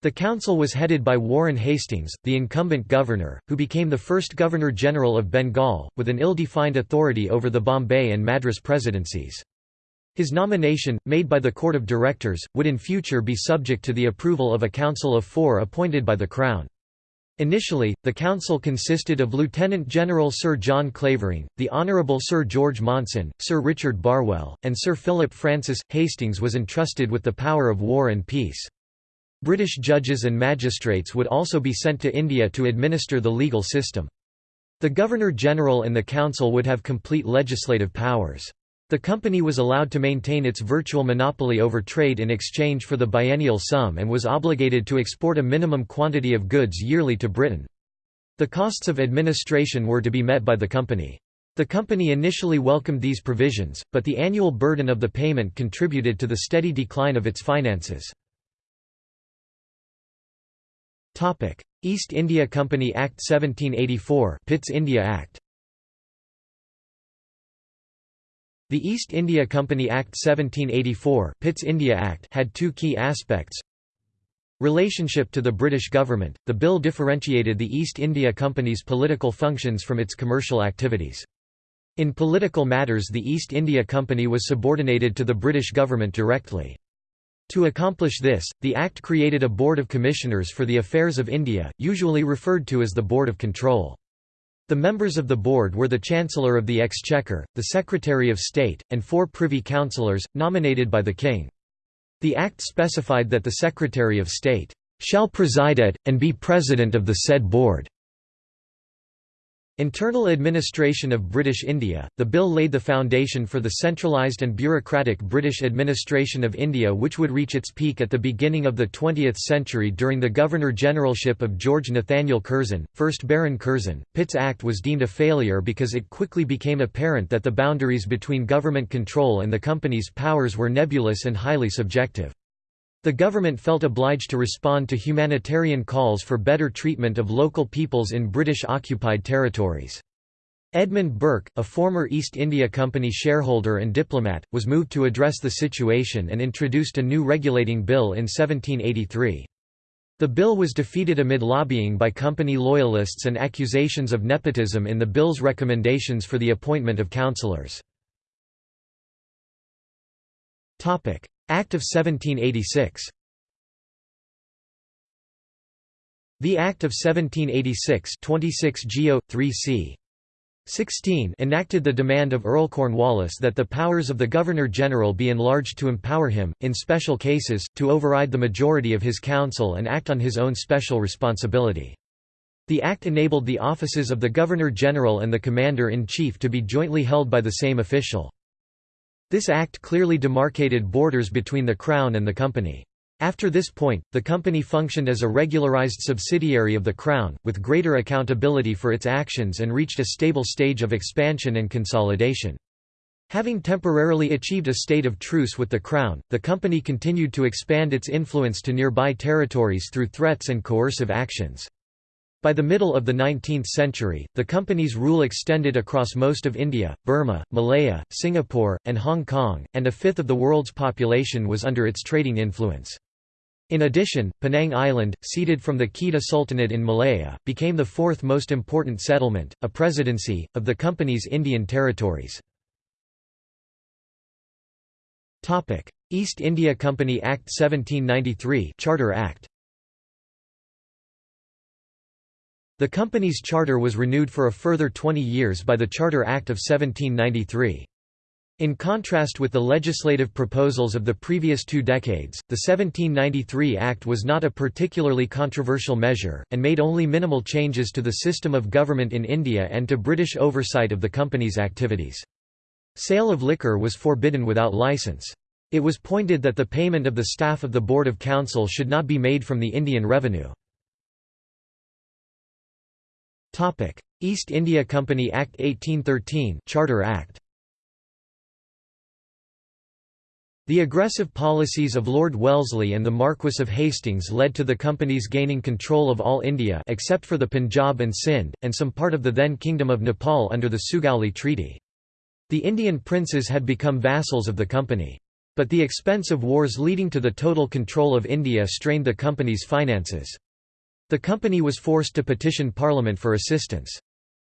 The council was headed by Warren Hastings, the incumbent governor, who became the first Governor-General of Bengal, with an ill-defined authority over the Bombay and Madras presidencies. His nomination, made by the Court of Directors, would in future be subject to the approval of a council of four appointed by the Crown. Initially, the council consisted of Lieutenant General Sir John Clavering, the Honourable Sir George Monson, Sir Richard Barwell, and Sir Philip Francis. Hastings was entrusted with the power of war and peace. British judges and magistrates would also be sent to India to administer the legal system. The Governor-General and the Council would have complete legislative powers. The company was allowed to maintain its virtual monopoly over trade in exchange for the biennial sum and was obligated to export a minimum quantity of goods yearly to Britain. The costs of administration were to be met by the company. The company initially welcomed these provisions, but the annual burden of the payment contributed to the steady decline of its finances. East India Company Act 1784 Pitt's India Act The East India Company Act 1784 Pitt's India Act had two key aspects Relationship to the British government, the bill differentiated the East India Company's political functions from its commercial activities. In political matters the East India Company was subordinated to the British government directly. To accomplish this, the Act created a Board of Commissioners for the Affairs of India, usually referred to as the Board of Control. The members of the board were the Chancellor of the Exchequer, the Secretary of State, and four Privy Councillors, nominated by the King. The Act specified that the Secretary of State shall preside at, and be President of the said board. Internal administration of British India, the bill laid the foundation for the centralised and bureaucratic British administration of India which would reach its peak at the beginning of the 20th century during the Governor-Generalship of George Nathaniel Curzon, 1st Baron Curzon. Pitt's Act was deemed a failure because it quickly became apparent that the boundaries between government control and the company's powers were nebulous and highly subjective. The government felt obliged to respond to humanitarian calls for better treatment of local peoples in British-occupied territories. Edmund Burke, a former East India Company shareholder and diplomat, was moved to address the situation and introduced a new regulating bill in 1783. The bill was defeated amid lobbying by company loyalists and accusations of nepotism in the bill's recommendations for the appointment of councillors. Act of 1786 The Act of 1786 26 Geo. 3c. 16 enacted the demand of Earl Cornwallis that the powers of the Governor-General be enlarged to empower him, in special cases, to override the majority of his council and act on his own special responsibility. The Act enabled the offices of the Governor-General and the Commander-in-Chief to be jointly held by the same official. This act clearly demarcated borders between the Crown and the Company. After this point, the company functioned as a regularized subsidiary of the Crown, with greater accountability for its actions and reached a stable stage of expansion and consolidation. Having temporarily achieved a state of truce with the Crown, the company continued to expand its influence to nearby territories through threats and coercive actions. By the middle of the 19th century, the company's rule extended across most of India, Burma, Malaya, Singapore, and Hong Kong, and a fifth of the world's population was under its trading influence. In addition, Penang Island, ceded from the Kedah Sultanate in Malaya, became the fourth most important settlement, a presidency, of the company's Indian territories. East India Company Act 1793 Charter Act The company's charter was renewed for a further 20 years by the Charter Act of 1793. In contrast with the legislative proposals of the previous two decades, the 1793 Act was not a particularly controversial measure, and made only minimal changes to the system of government in India and to British oversight of the company's activities. Sale of liquor was forbidden without licence. It was pointed that the payment of the staff of the Board of Council should not be made from the Indian revenue. East India Company Act 1813 Charter Act The aggressive policies of Lord Wellesley and the Marquess of Hastings led to the companies gaining control of all India except for the Punjab and Sindh, and some part of the then Kingdom of Nepal under the Sugauli Treaty. The Indian princes had become vassals of the company. But the expense of wars leading to the total control of India strained the company's finances. The company was forced to petition Parliament for assistance.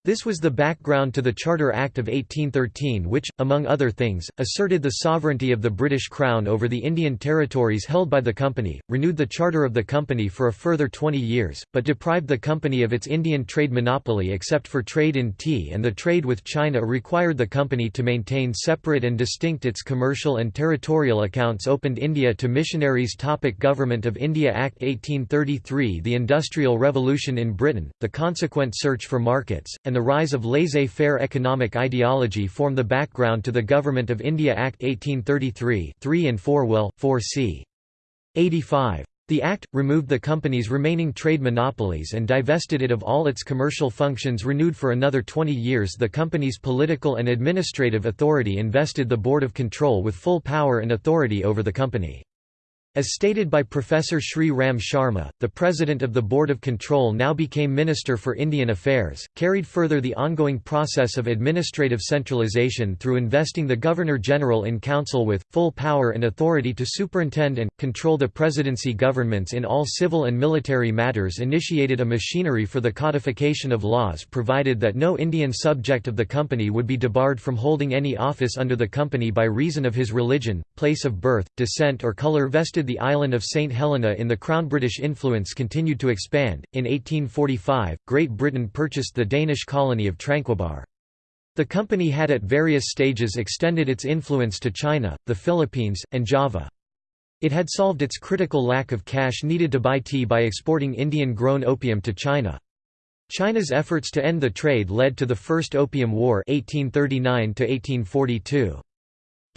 This was the background to the Charter Act of 1813 which, among other things, asserted the sovereignty of the British Crown over the Indian territories held by the company, renewed the charter of the company for a further 20 years, but deprived the company of its Indian trade monopoly except for trade in tea and the trade with China required the company to maintain separate and distinct its commercial and territorial accounts opened India to missionaries. Topic Government of India Act 1833 The Industrial Revolution in Britain, the consequent search for markets, and the rise of laissez-faire economic ideology form the background to the Government of India Act 1833 3 and 4 Will, 4 c. 85. The Act, removed the company's remaining trade monopolies and divested it of all its commercial functions renewed for another 20 years the company's political and administrative authority invested the Board of Control with full power and authority over the company. As stated by Professor Sri Ram Sharma, the president of the Board of Control now became Minister for Indian Affairs, carried further the ongoing process of administrative centralization through investing the Governor-General in Council with, full power and authority to superintend and, control the presidency governments in all civil and military matters initiated a machinery for the codification of laws provided that no Indian subject of the company would be debarred from holding any office under the company by reason of his religion, place of birth, descent or colour vested the island of St. Helena in the Crown. British influence continued to expand. In 1845, Great Britain purchased the Danish colony of Tranquebar. The company had at various stages extended its influence to China, the Philippines, and Java. It had solved its critical lack of cash needed to buy tea by exporting Indian-grown opium to China. China's efforts to end the trade led to the First Opium War 1839 -1842.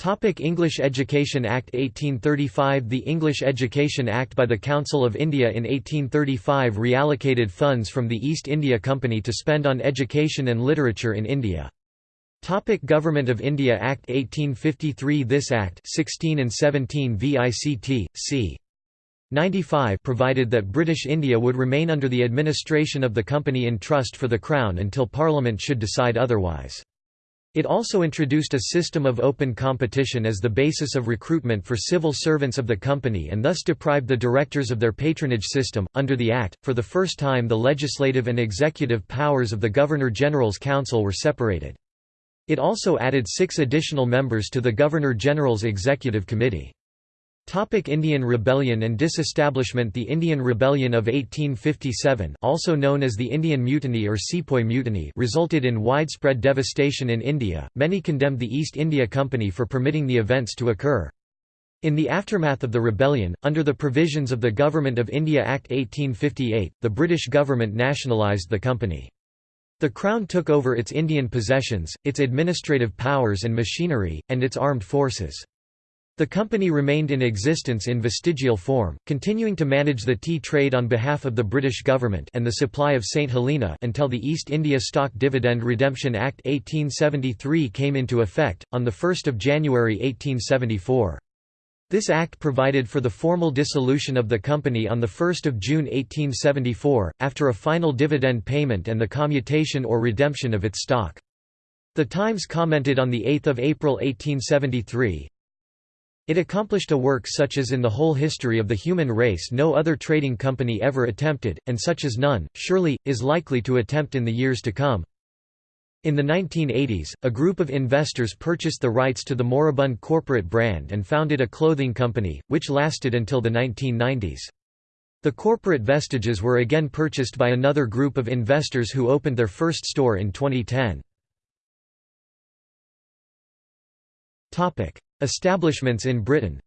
Topic English Education Act 1835 The English Education Act by the Council of India in 1835 reallocated funds from the East India Company to spend on education and literature in India. Topic Government of India Act 1853 This Act 16 and 17 VICT, c. 95 provided that British India would remain under the administration of the company in trust for the Crown until Parliament should decide otherwise. It also introduced a system of open competition as the basis of recruitment for civil servants of the company and thus deprived the directors of their patronage system. Under the Act, for the first time the legislative and executive powers of the Governor General's Council were separated. It also added six additional members to the Governor General's Executive Committee. Indian Rebellion and Disestablishment The Indian Rebellion of 1857 also known as the Indian Mutiny or Sepoy Mutiny resulted in widespread devastation in India, many condemned the East India Company for permitting the events to occur. In the aftermath of the rebellion, under the provisions of the Government of India Act 1858, the British government nationalised the company. The Crown took over its Indian possessions, its administrative powers and machinery, and its armed forces. The company remained in existence in vestigial form, continuing to manage the tea trade on behalf of the British government and the supply of St Helena until the East India Stock Dividend Redemption Act 1873 came into effect, on 1 January 1874. This act provided for the formal dissolution of the company on 1 June 1874, after a final dividend payment and the commutation or redemption of its stock. The Times commented on 8 April 1873, it accomplished a work such as in the whole history of the human race no other trading company ever attempted, and such as none, surely, is likely to attempt in the years to come. In the 1980s, a group of investors purchased the rights to the moribund corporate brand and founded a clothing company, which lasted until the 1990s. The corporate vestiges were again purchased by another group of investors who opened their first store in 2010. Establishments in Britain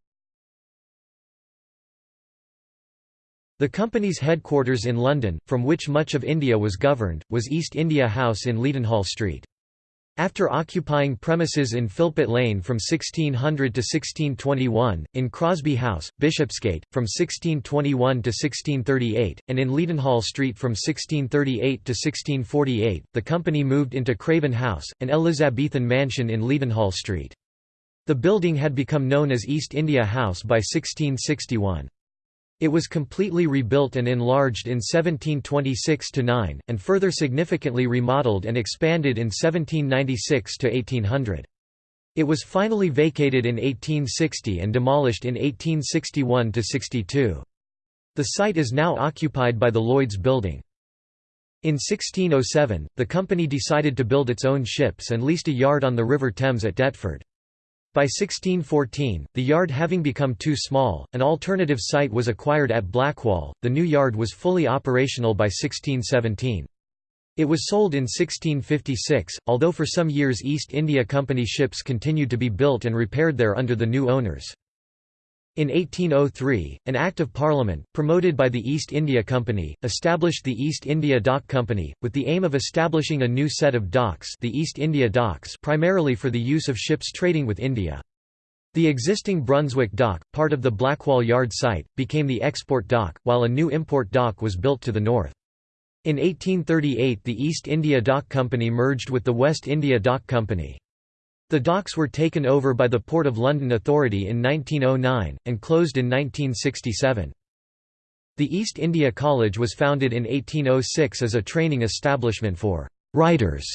The company's headquarters in London, from which much of India was governed, was East India House in Leadenhall Street. After occupying premises in Philpot Lane from 1600 to 1621, in Crosby House, Bishopsgate, from 1621 to 1638, and in Leadenhall Street from 1638 to 1648, the company moved into Craven House, an Elizabethan mansion in Leadenhall Street. The building had become known as East India House by 1661. It was completely rebuilt and enlarged in 1726–9, and further significantly remodeled and expanded in 1796–1800. It was finally vacated in 1860 and demolished in 1861–62. The site is now occupied by the Lloyds Building. In 1607, the company decided to build its own ships and leased a yard on the River Thames at Deptford. By 1614, the yard having become too small, an alternative site was acquired at Blackwall. The new yard was fully operational by 1617. It was sold in 1656, although for some years East India Company ships continued to be built and repaired there under the new owners. In 1803, an Act of Parliament, promoted by the East India Company, established the East India Dock Company, with the aim of establishing a new set of docks the East India Docks primarily for the use of ships trading with India. The existing Brunswick Dock, part of the Blackwall Yard site, became the export dock, while a new import dock was built to the north. In 1838 the East India Dock Company merged with the West India Dock Company. The docks were taken over by the Port of London Authority in 1909, and closed in 1967. The East India College was founded in 1806 as a training establishment for «writers»,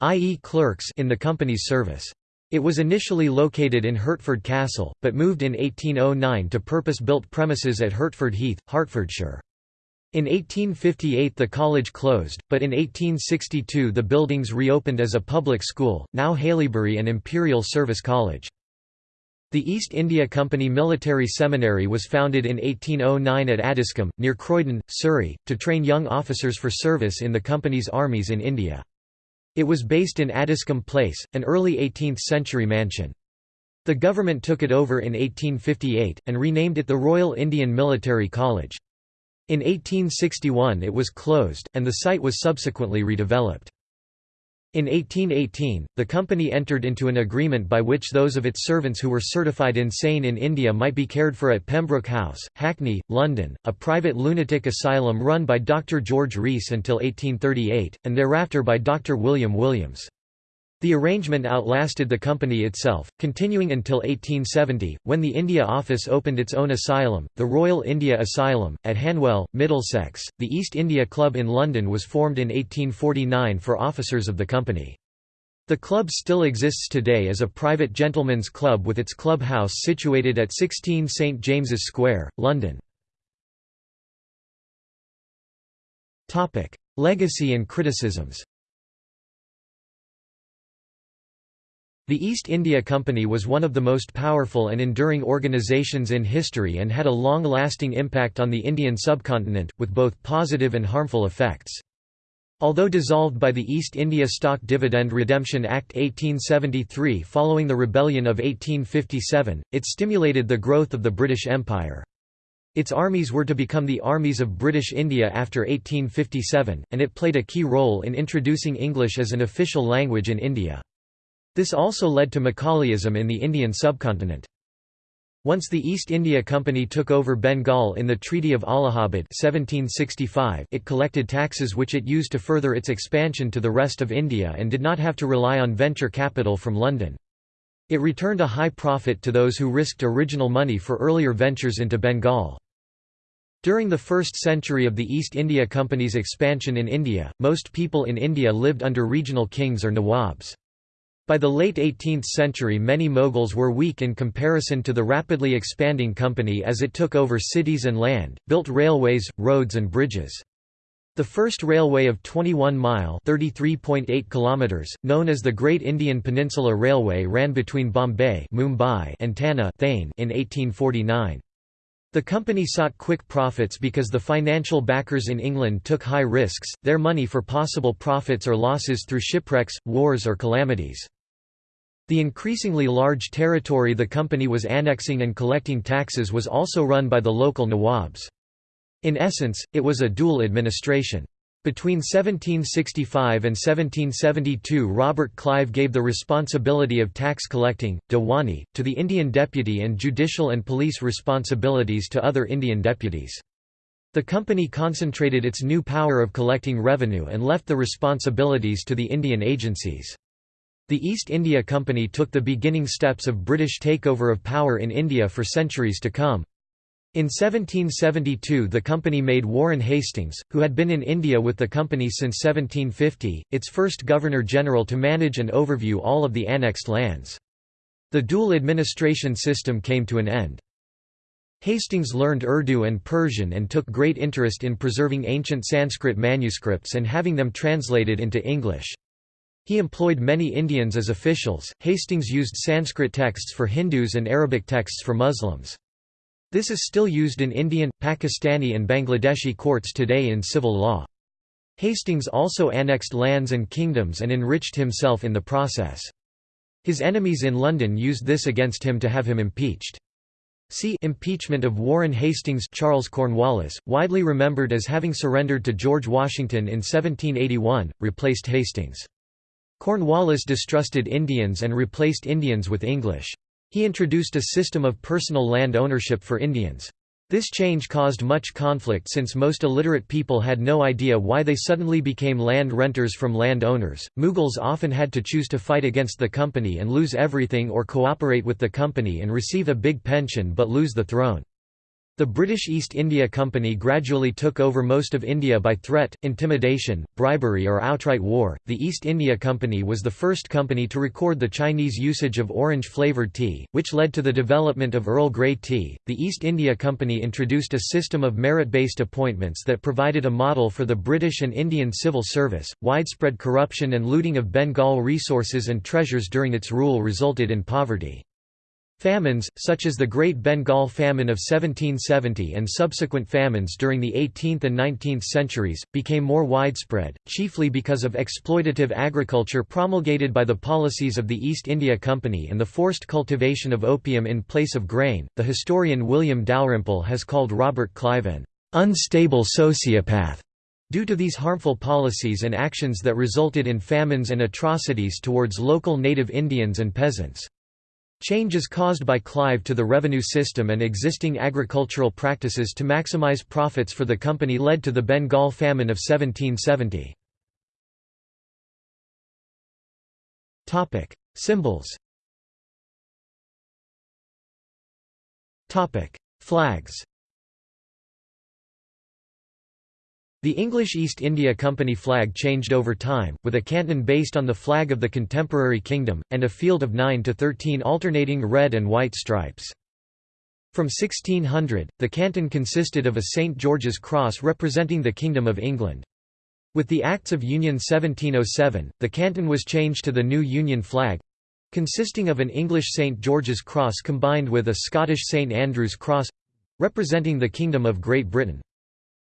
i.e. clerks in the company's service. It was initially located in Hertford Castle, but moved in 1809 to purpose-built premises at Hertford Heath, Hertfordshire. In 1858 the college closed, but in 1862 the buildings reopened as a public school, now Haileybury and Imperial Service College. The East India Company Military Seminary was founded in 1809 at Addiscombe, near Croydon, Surrey, to train young officers for service in the company's armies in India. It was based in Addiscombe Place, an early 18th-century mansion. The government took it over in 1858, and renamed it the Royal Indian Military College. In 1861 it was closed, and the site was subsequently redeveloped. In 1818, the company entered into an agreement by which those of its servants who were certified insane in India might be cared for at Pembroke House, Hackney, London, a private lunatic asylum run by Dr. George Rees until 1838, and thereafter by Dr. William Williams. The arrangement outlasted the company itself, continuing until 1870, when the India office opened its own asylum, the Royal India Asylum, at Hanwell, Middlesex. The East India Club in London was formed in 1849 for officers of the company. The club still exists today as a private gentlemen's club with its clubhouse situated at 16 St James's Square, London. Legacy and criticisms The East India Company was one of the most powerful and enduring organisations in history and had a long-lasting impact on the Indian subcontinent, with both positive and harmful effects. Although dissolved by the East India Stock Dividend Redemption Act 1873 following the Rebellion of 1857, it stimulated the growth of the British Empire. Its armies were to become the armies of British India after 1857, and it played a key role in introducing English as an official language in India. This also led to Macaulayism in the Indian subcontinent. Once the East India Company took over Bengal in the Treaty of Allahabad 1765, it collected taxes which it used to further its expansion to the rest of India and did not have to rely on venture capital from London. It returned a high profit to those who risked original money for earlier ventures into Bengal. During the first century of the East India Company's expansion in India, most people in India lived under regional kings or nawabs. By the late 18th century many Mughals were weak in comparison to the rapidly expanding company as it took over cities and land, built railways, roads and bridges. The first railway of 21-mile kilometers, known as the Great Indian Peninsula Railway ran between Bombay Mumbai and Tanna Thane in 1849. The company sought quick profits because the financial backers in England took high risks, their money for possible profits or losses through shipwrecks, wars or calamities. The increasingly large territory the company was annexing and collecting taxes was also run by the local nawabs. In essence, it was a dual administration. Between 1765 and 1772 Robert Clive gave the responsibility of tax collecting, Diwani, to the Indian deputy and judicial and police responsibilities to other Indian deputies. The company concentrated its new power of collecting revenue and left the responsibilities to the Indian agencies. The East India Company took the beginning steps of British takeover of power in India for centuries to come. In 1772 the company made Warren Hastings, who had been in India with the company since 1750, its first Governor-General to manage and overview all of the annexed lands. The dual administration system came to an end. Hastings learned Urdu and Persian and took great interest in preserving ancient Sanskrit manuscripts and having them translated into English. He employed many Indians as officials. Hastings used Sanskrit texts for Hindus and Arabic texts for Muslims. This is still used in Indian, Pakistani, and Bangladeshi courts today in civil law. Hastings also annexed lands and kingdoms and enriched himself in the process. His enemies in London used this against him to have him impeached. See Impeachment of Warren Hastings Charles Cornwallis, widely remembered as having surrendered to George Washington in 1781, replaced Hastings. Cornwallis distrusted Indians and replaced Indians with English. He introduced a system of personal land ownership for Indians. This change caused much conflict since most illiterate people had no idea why they suddenly became land renters from land owners. Mughals often had to choose to fight against the company and lose everything or cooperate with the company and receive a big pension but lose the throne. The British East India Company gradually took over most of India by threat, intimidation, bribery, or outright war. The East India Company was the first company to record the Chinese usage of orange flavored tea, which led to the development of Earl Grey tea. The East India Company introduced a system of merit based appointments that provided a model for the British and Indian civil service. Widespread corruption and looting of Bengal resources and treasures during its rule resulted in poverty. Famines, such as the Great Bengal Famine of 1770 and subsequent famines during the 18th and 19th centuries, became more widespread, chiefly because of exploitative agriculture promulgated by the policies of the East India Company and the forced cultivation of opium in place of grain. The historian William Dalrymple has called Robert Clive an unstable sociopath due to these harmful policies and actions that resulted in famines and atrocities towards local native Indians and peasants. Changes caused by Clive to the revenue system and existing agricultural practices to maximize profits for the company led to the Bengal famine of 1770. Topic: Symbols Topic: Flags The English East India Company flag changed over time, with a canton based on the flag of the contemporary kingdom, and a field of 9 to 13 alternating red and white stripes. From 1600, the canton consisted of a St. George's cross representing the Kingdom of England. With the Acts of Union 1707, the canton was changed to the new Union flag—consisting of an English St. George's cross combined with a Scottish St. Andrew's cross—representing the Kingdom of Great Britain.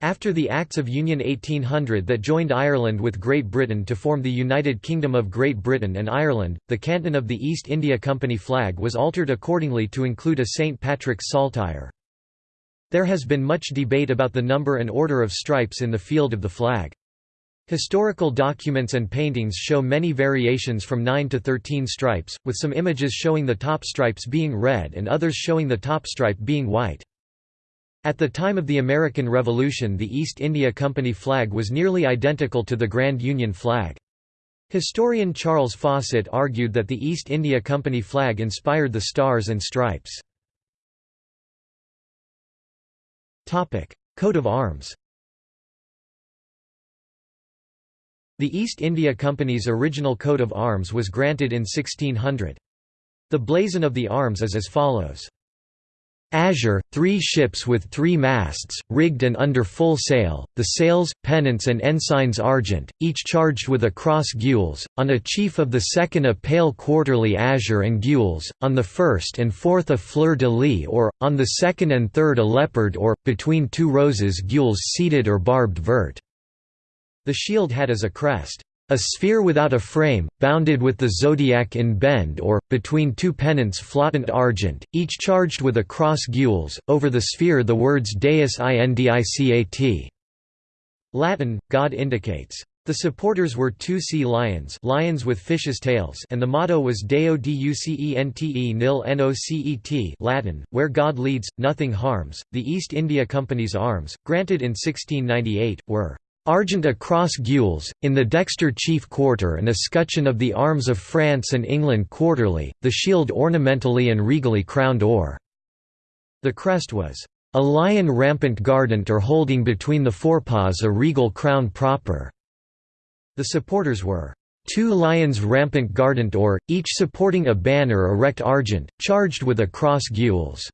After the Acts of Union 1800 that joined Ireland with Great Britain to form the United Kingdom of Great Britain and Ireland, the canton of the East India Company flag was altered accordingly to include a St. Patrick's saltire. There has been much debate about the number and order of stripes in the field of the flag. Historical documents and paintings show many variations from 9 to 13 stripes, with some images showing the top stripes being red and others showing the top stripe being white. At the time of the American Revolution the East India Company flag was nearly identical to the Grand Union flag. Historian Charles Fawcett argued that the East India Company flag inspired the Stars and Stripes. Coat of arms The East India Company's original coat of arms was granted in 1600. The blazon of the arms is as follows. Azure, three ships with three masts, rigged and under full sail, the sails, pennants and ensigns argent, each charged with a cross gules, on a chief of the second a pale quarterly azure and gules, on the first and fourth a fleur-de-lis or, on the second and third a leopard or, between two roses gules seeded or barbed vert. The shield had as a crest, a sphere without a frame, bounded with the zodiac in bend or, between two pennants flottant argent, each charged with a cross gules, over the sphere the words Deus indicat. Latin, God indicates. The supporters were two sea lions lions with fishes' tails and the motto was Deo Ducente nil nocet Latin, where God leads, nothing harms. The East India Company's arms, granted in 1698, were Argent across gules, in the dexter chief quarter and escutcheon of the arms of France and England quarterly, the shield ornamentally and regally crowned or. The crest was, "...a lion rampant guardant or holding between the forepaws a regal crown proper." The supporters were, two lions rampant guardant or, each supporting a banner erect argent, charged with a cross gules."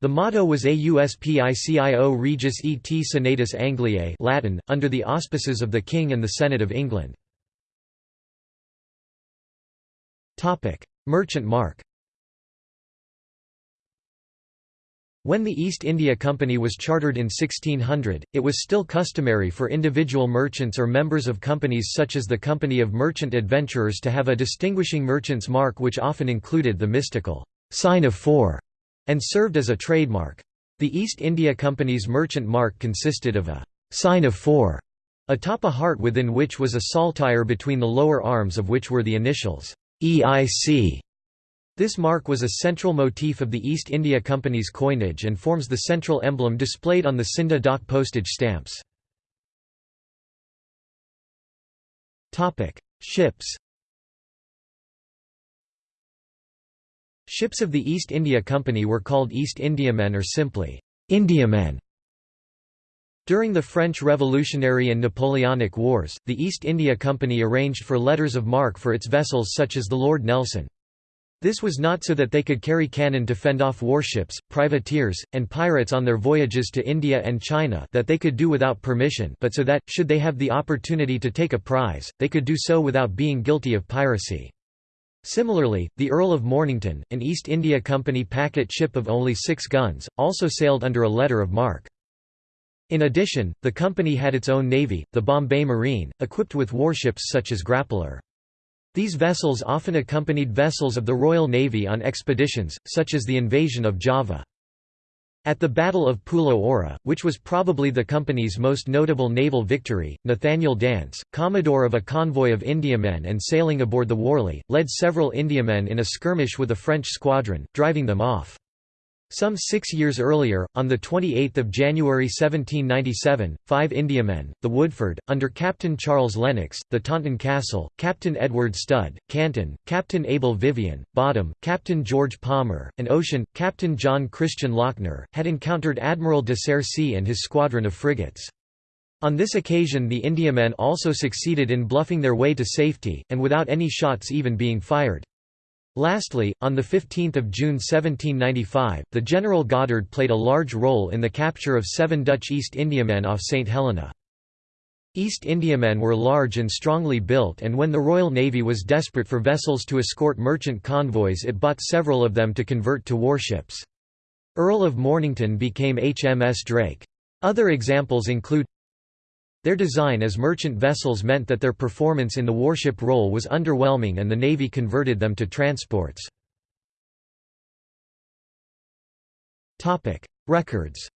The motto was Auspicio Regis et Senatus Angliae Latin, under the auspices of the King and the Senate of England. Merchant mark When the East India Company was chartered in 1600, it was still customary for individual merchants or members of companies such as the Company of Merchant Adventurers to have a distinguishing merchant's mark which often included the mystical sign of four and served as a trademark. The East India Company's merchant mark consisted of a sign of four atop a heart within which was a saltire between the lower arms of which were the initials EIC. This mark was a central motif of the East India Company's coinage and forms the central emblem displayed on the Scinde Dawk postage stamps. Ships Ships of the East India Company were called East Indiamen or simply, Indiamen. During the French Revolutionary and Napoleonic Wars, the East India Company arranged for letters of marque for its vessels such as the Lord Nelson. This was not so that they could carry cannon to fend off warships, privateers, and pirates on their voyages to India and China that they could do without permission but so that, should they have the opportunity to take a prize, they could do so without being guilty of piracy. Similarly, the Earl of Mornington, an East India Company packet ship of only six guns, also sailed under a letter of marque. In addition, the company had its own navy, the Bombay Marine, equipped with warships such as Grappler. These vessels often accompanied vessels of the Royal Navy on expeditions, such as the invasion of Java. At the Battle of Pulo Aura, which was probably the company's most notable naval victory, Nathaniel Dance, commodore of a convoy of Indiamen and sailing aboard the Warley, led several Indiamen in a skirmish with a French squadron, driving them off. Some six years earlier, on 28 January 1797, five Indiamen, the Woodford, under Captain Charles Lennox, the Taunton Castle, Captain Edward Studd, Canton, Captain Abel Vivian, Boddam, Captain George Palmer, and Ocean, Captain John Christian Lochner, had encountered Admiral de Sercey and his squadron of frigates. On this occasion the Indiamen also succeeded in bluffing their way to safety, and without any shots even being fired. Lastly, on 15 June 1795, the General Goddard played a large role in the capture of seven Dutch East Indiamen off St Helena. East Indiamen were large and strongly built and when the Royal Navy was desperate for vessels to escort merchant convoys it bought several of them to convert to warships. Earl of Mornington became HMS Drake. Other examples include their design as merchant vessels meant that their performance in the warship role was underwhelming and the Navy converted them to transports. Records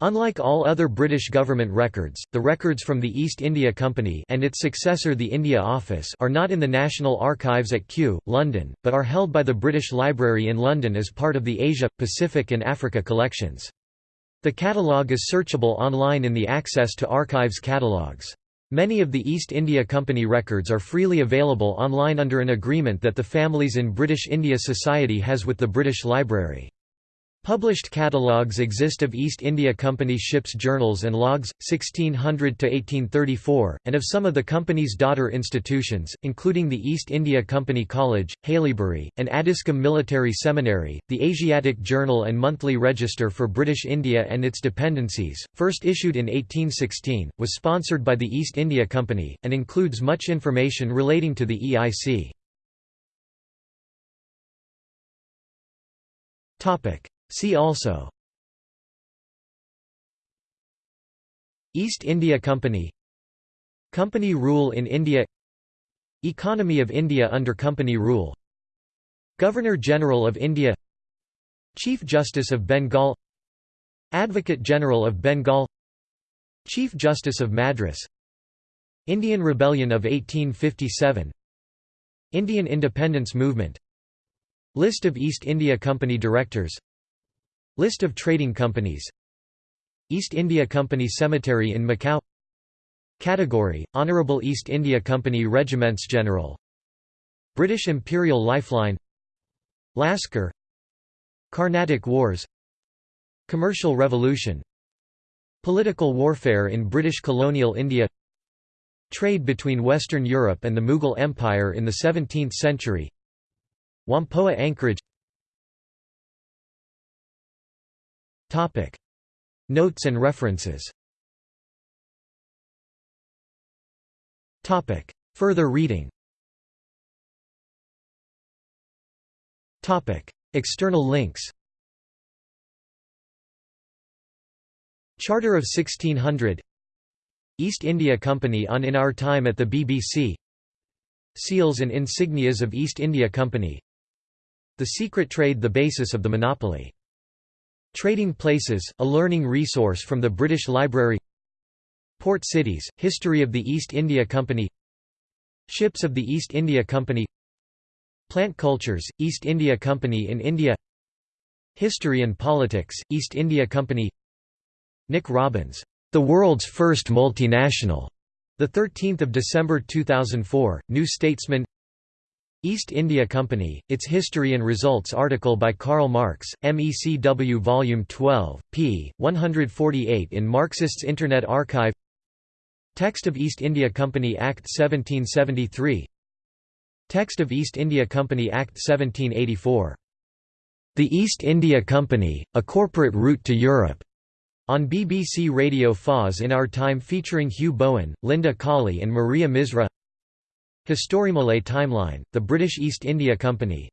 Unlike all other British government records, the records from the East India Company and its successor the India Office are not in the National Archives at Kew, London, but are held by the British Library in London as part of the Asia, Pacific and Africa collections. The catalogue is searchable online in the Access to Archives catalogues. Many of the East India Company records are freely available online under an agreement that the Families in British India Society has with the British Library. Published catalogues exist of East India Company ships' journals and logs, 1600–1834, and of some of the company's daughter institutions, including the East India Company College, Haileybury, and Addiscombe Military Seminary. The Asiatic Journal and Monthly Register for British India and its dependencies, first issued in 1816, was sponsored by the East India Company, and includes much information relating to the EIC. See also East India Company Company rule in India Economy of India under Company rule Governor-General of India Chief Justice of Bengal Advocate General of Bengal Chief Justice of Madras Indian Rebellion of 1857 Indian Independence Movement List of East India Company Directors List of trading companies. East India Company Cemetery in Macau. Category, Honourable East India Company Regiments General. British Imperial Lifeline. Lascar. Carnatic Wars. Commercial Revolution. Political warfare in British colonial India. Trade between Western Europe and the Mughal Empire in the 17th century. Whampoa anchorage Notes and references. Further reading. External links. Charter of 1600 East India Company on In Our Time at the BBC Seals and insignias of East India Company. The Secret Trade the basis of the monopoly. Trading Places, a learning resource from the British Library. Port Cities, History of the East India Company. Ships of the East India Company. Plant Cultures, East India Company in India. History and Politics, East India Company. Nick Robins, "'The World's First Multinational' 13 December 2004, New Statesman East India Company, Its History and Results article by Karl Marx, MECW Volume 12, p. 148 in Marxists Internet Archive Text of East India Company Act 1773 Text of East India Company Act 1784. The East India Company, A Corporate Route to Europe. On BBC Radio 4's in Our Time featuring Huw Bowen, Linda Colley and Maria Misra HistoryMole Timeline, The British East India Company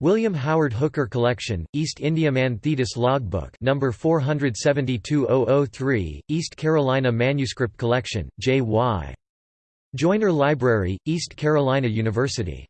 William Howard Hooker Collection, East Indiaman Thetis Logbook number 472003, East Carolina Manuscript Collection, J.Y. Joyner Library, East Carolina University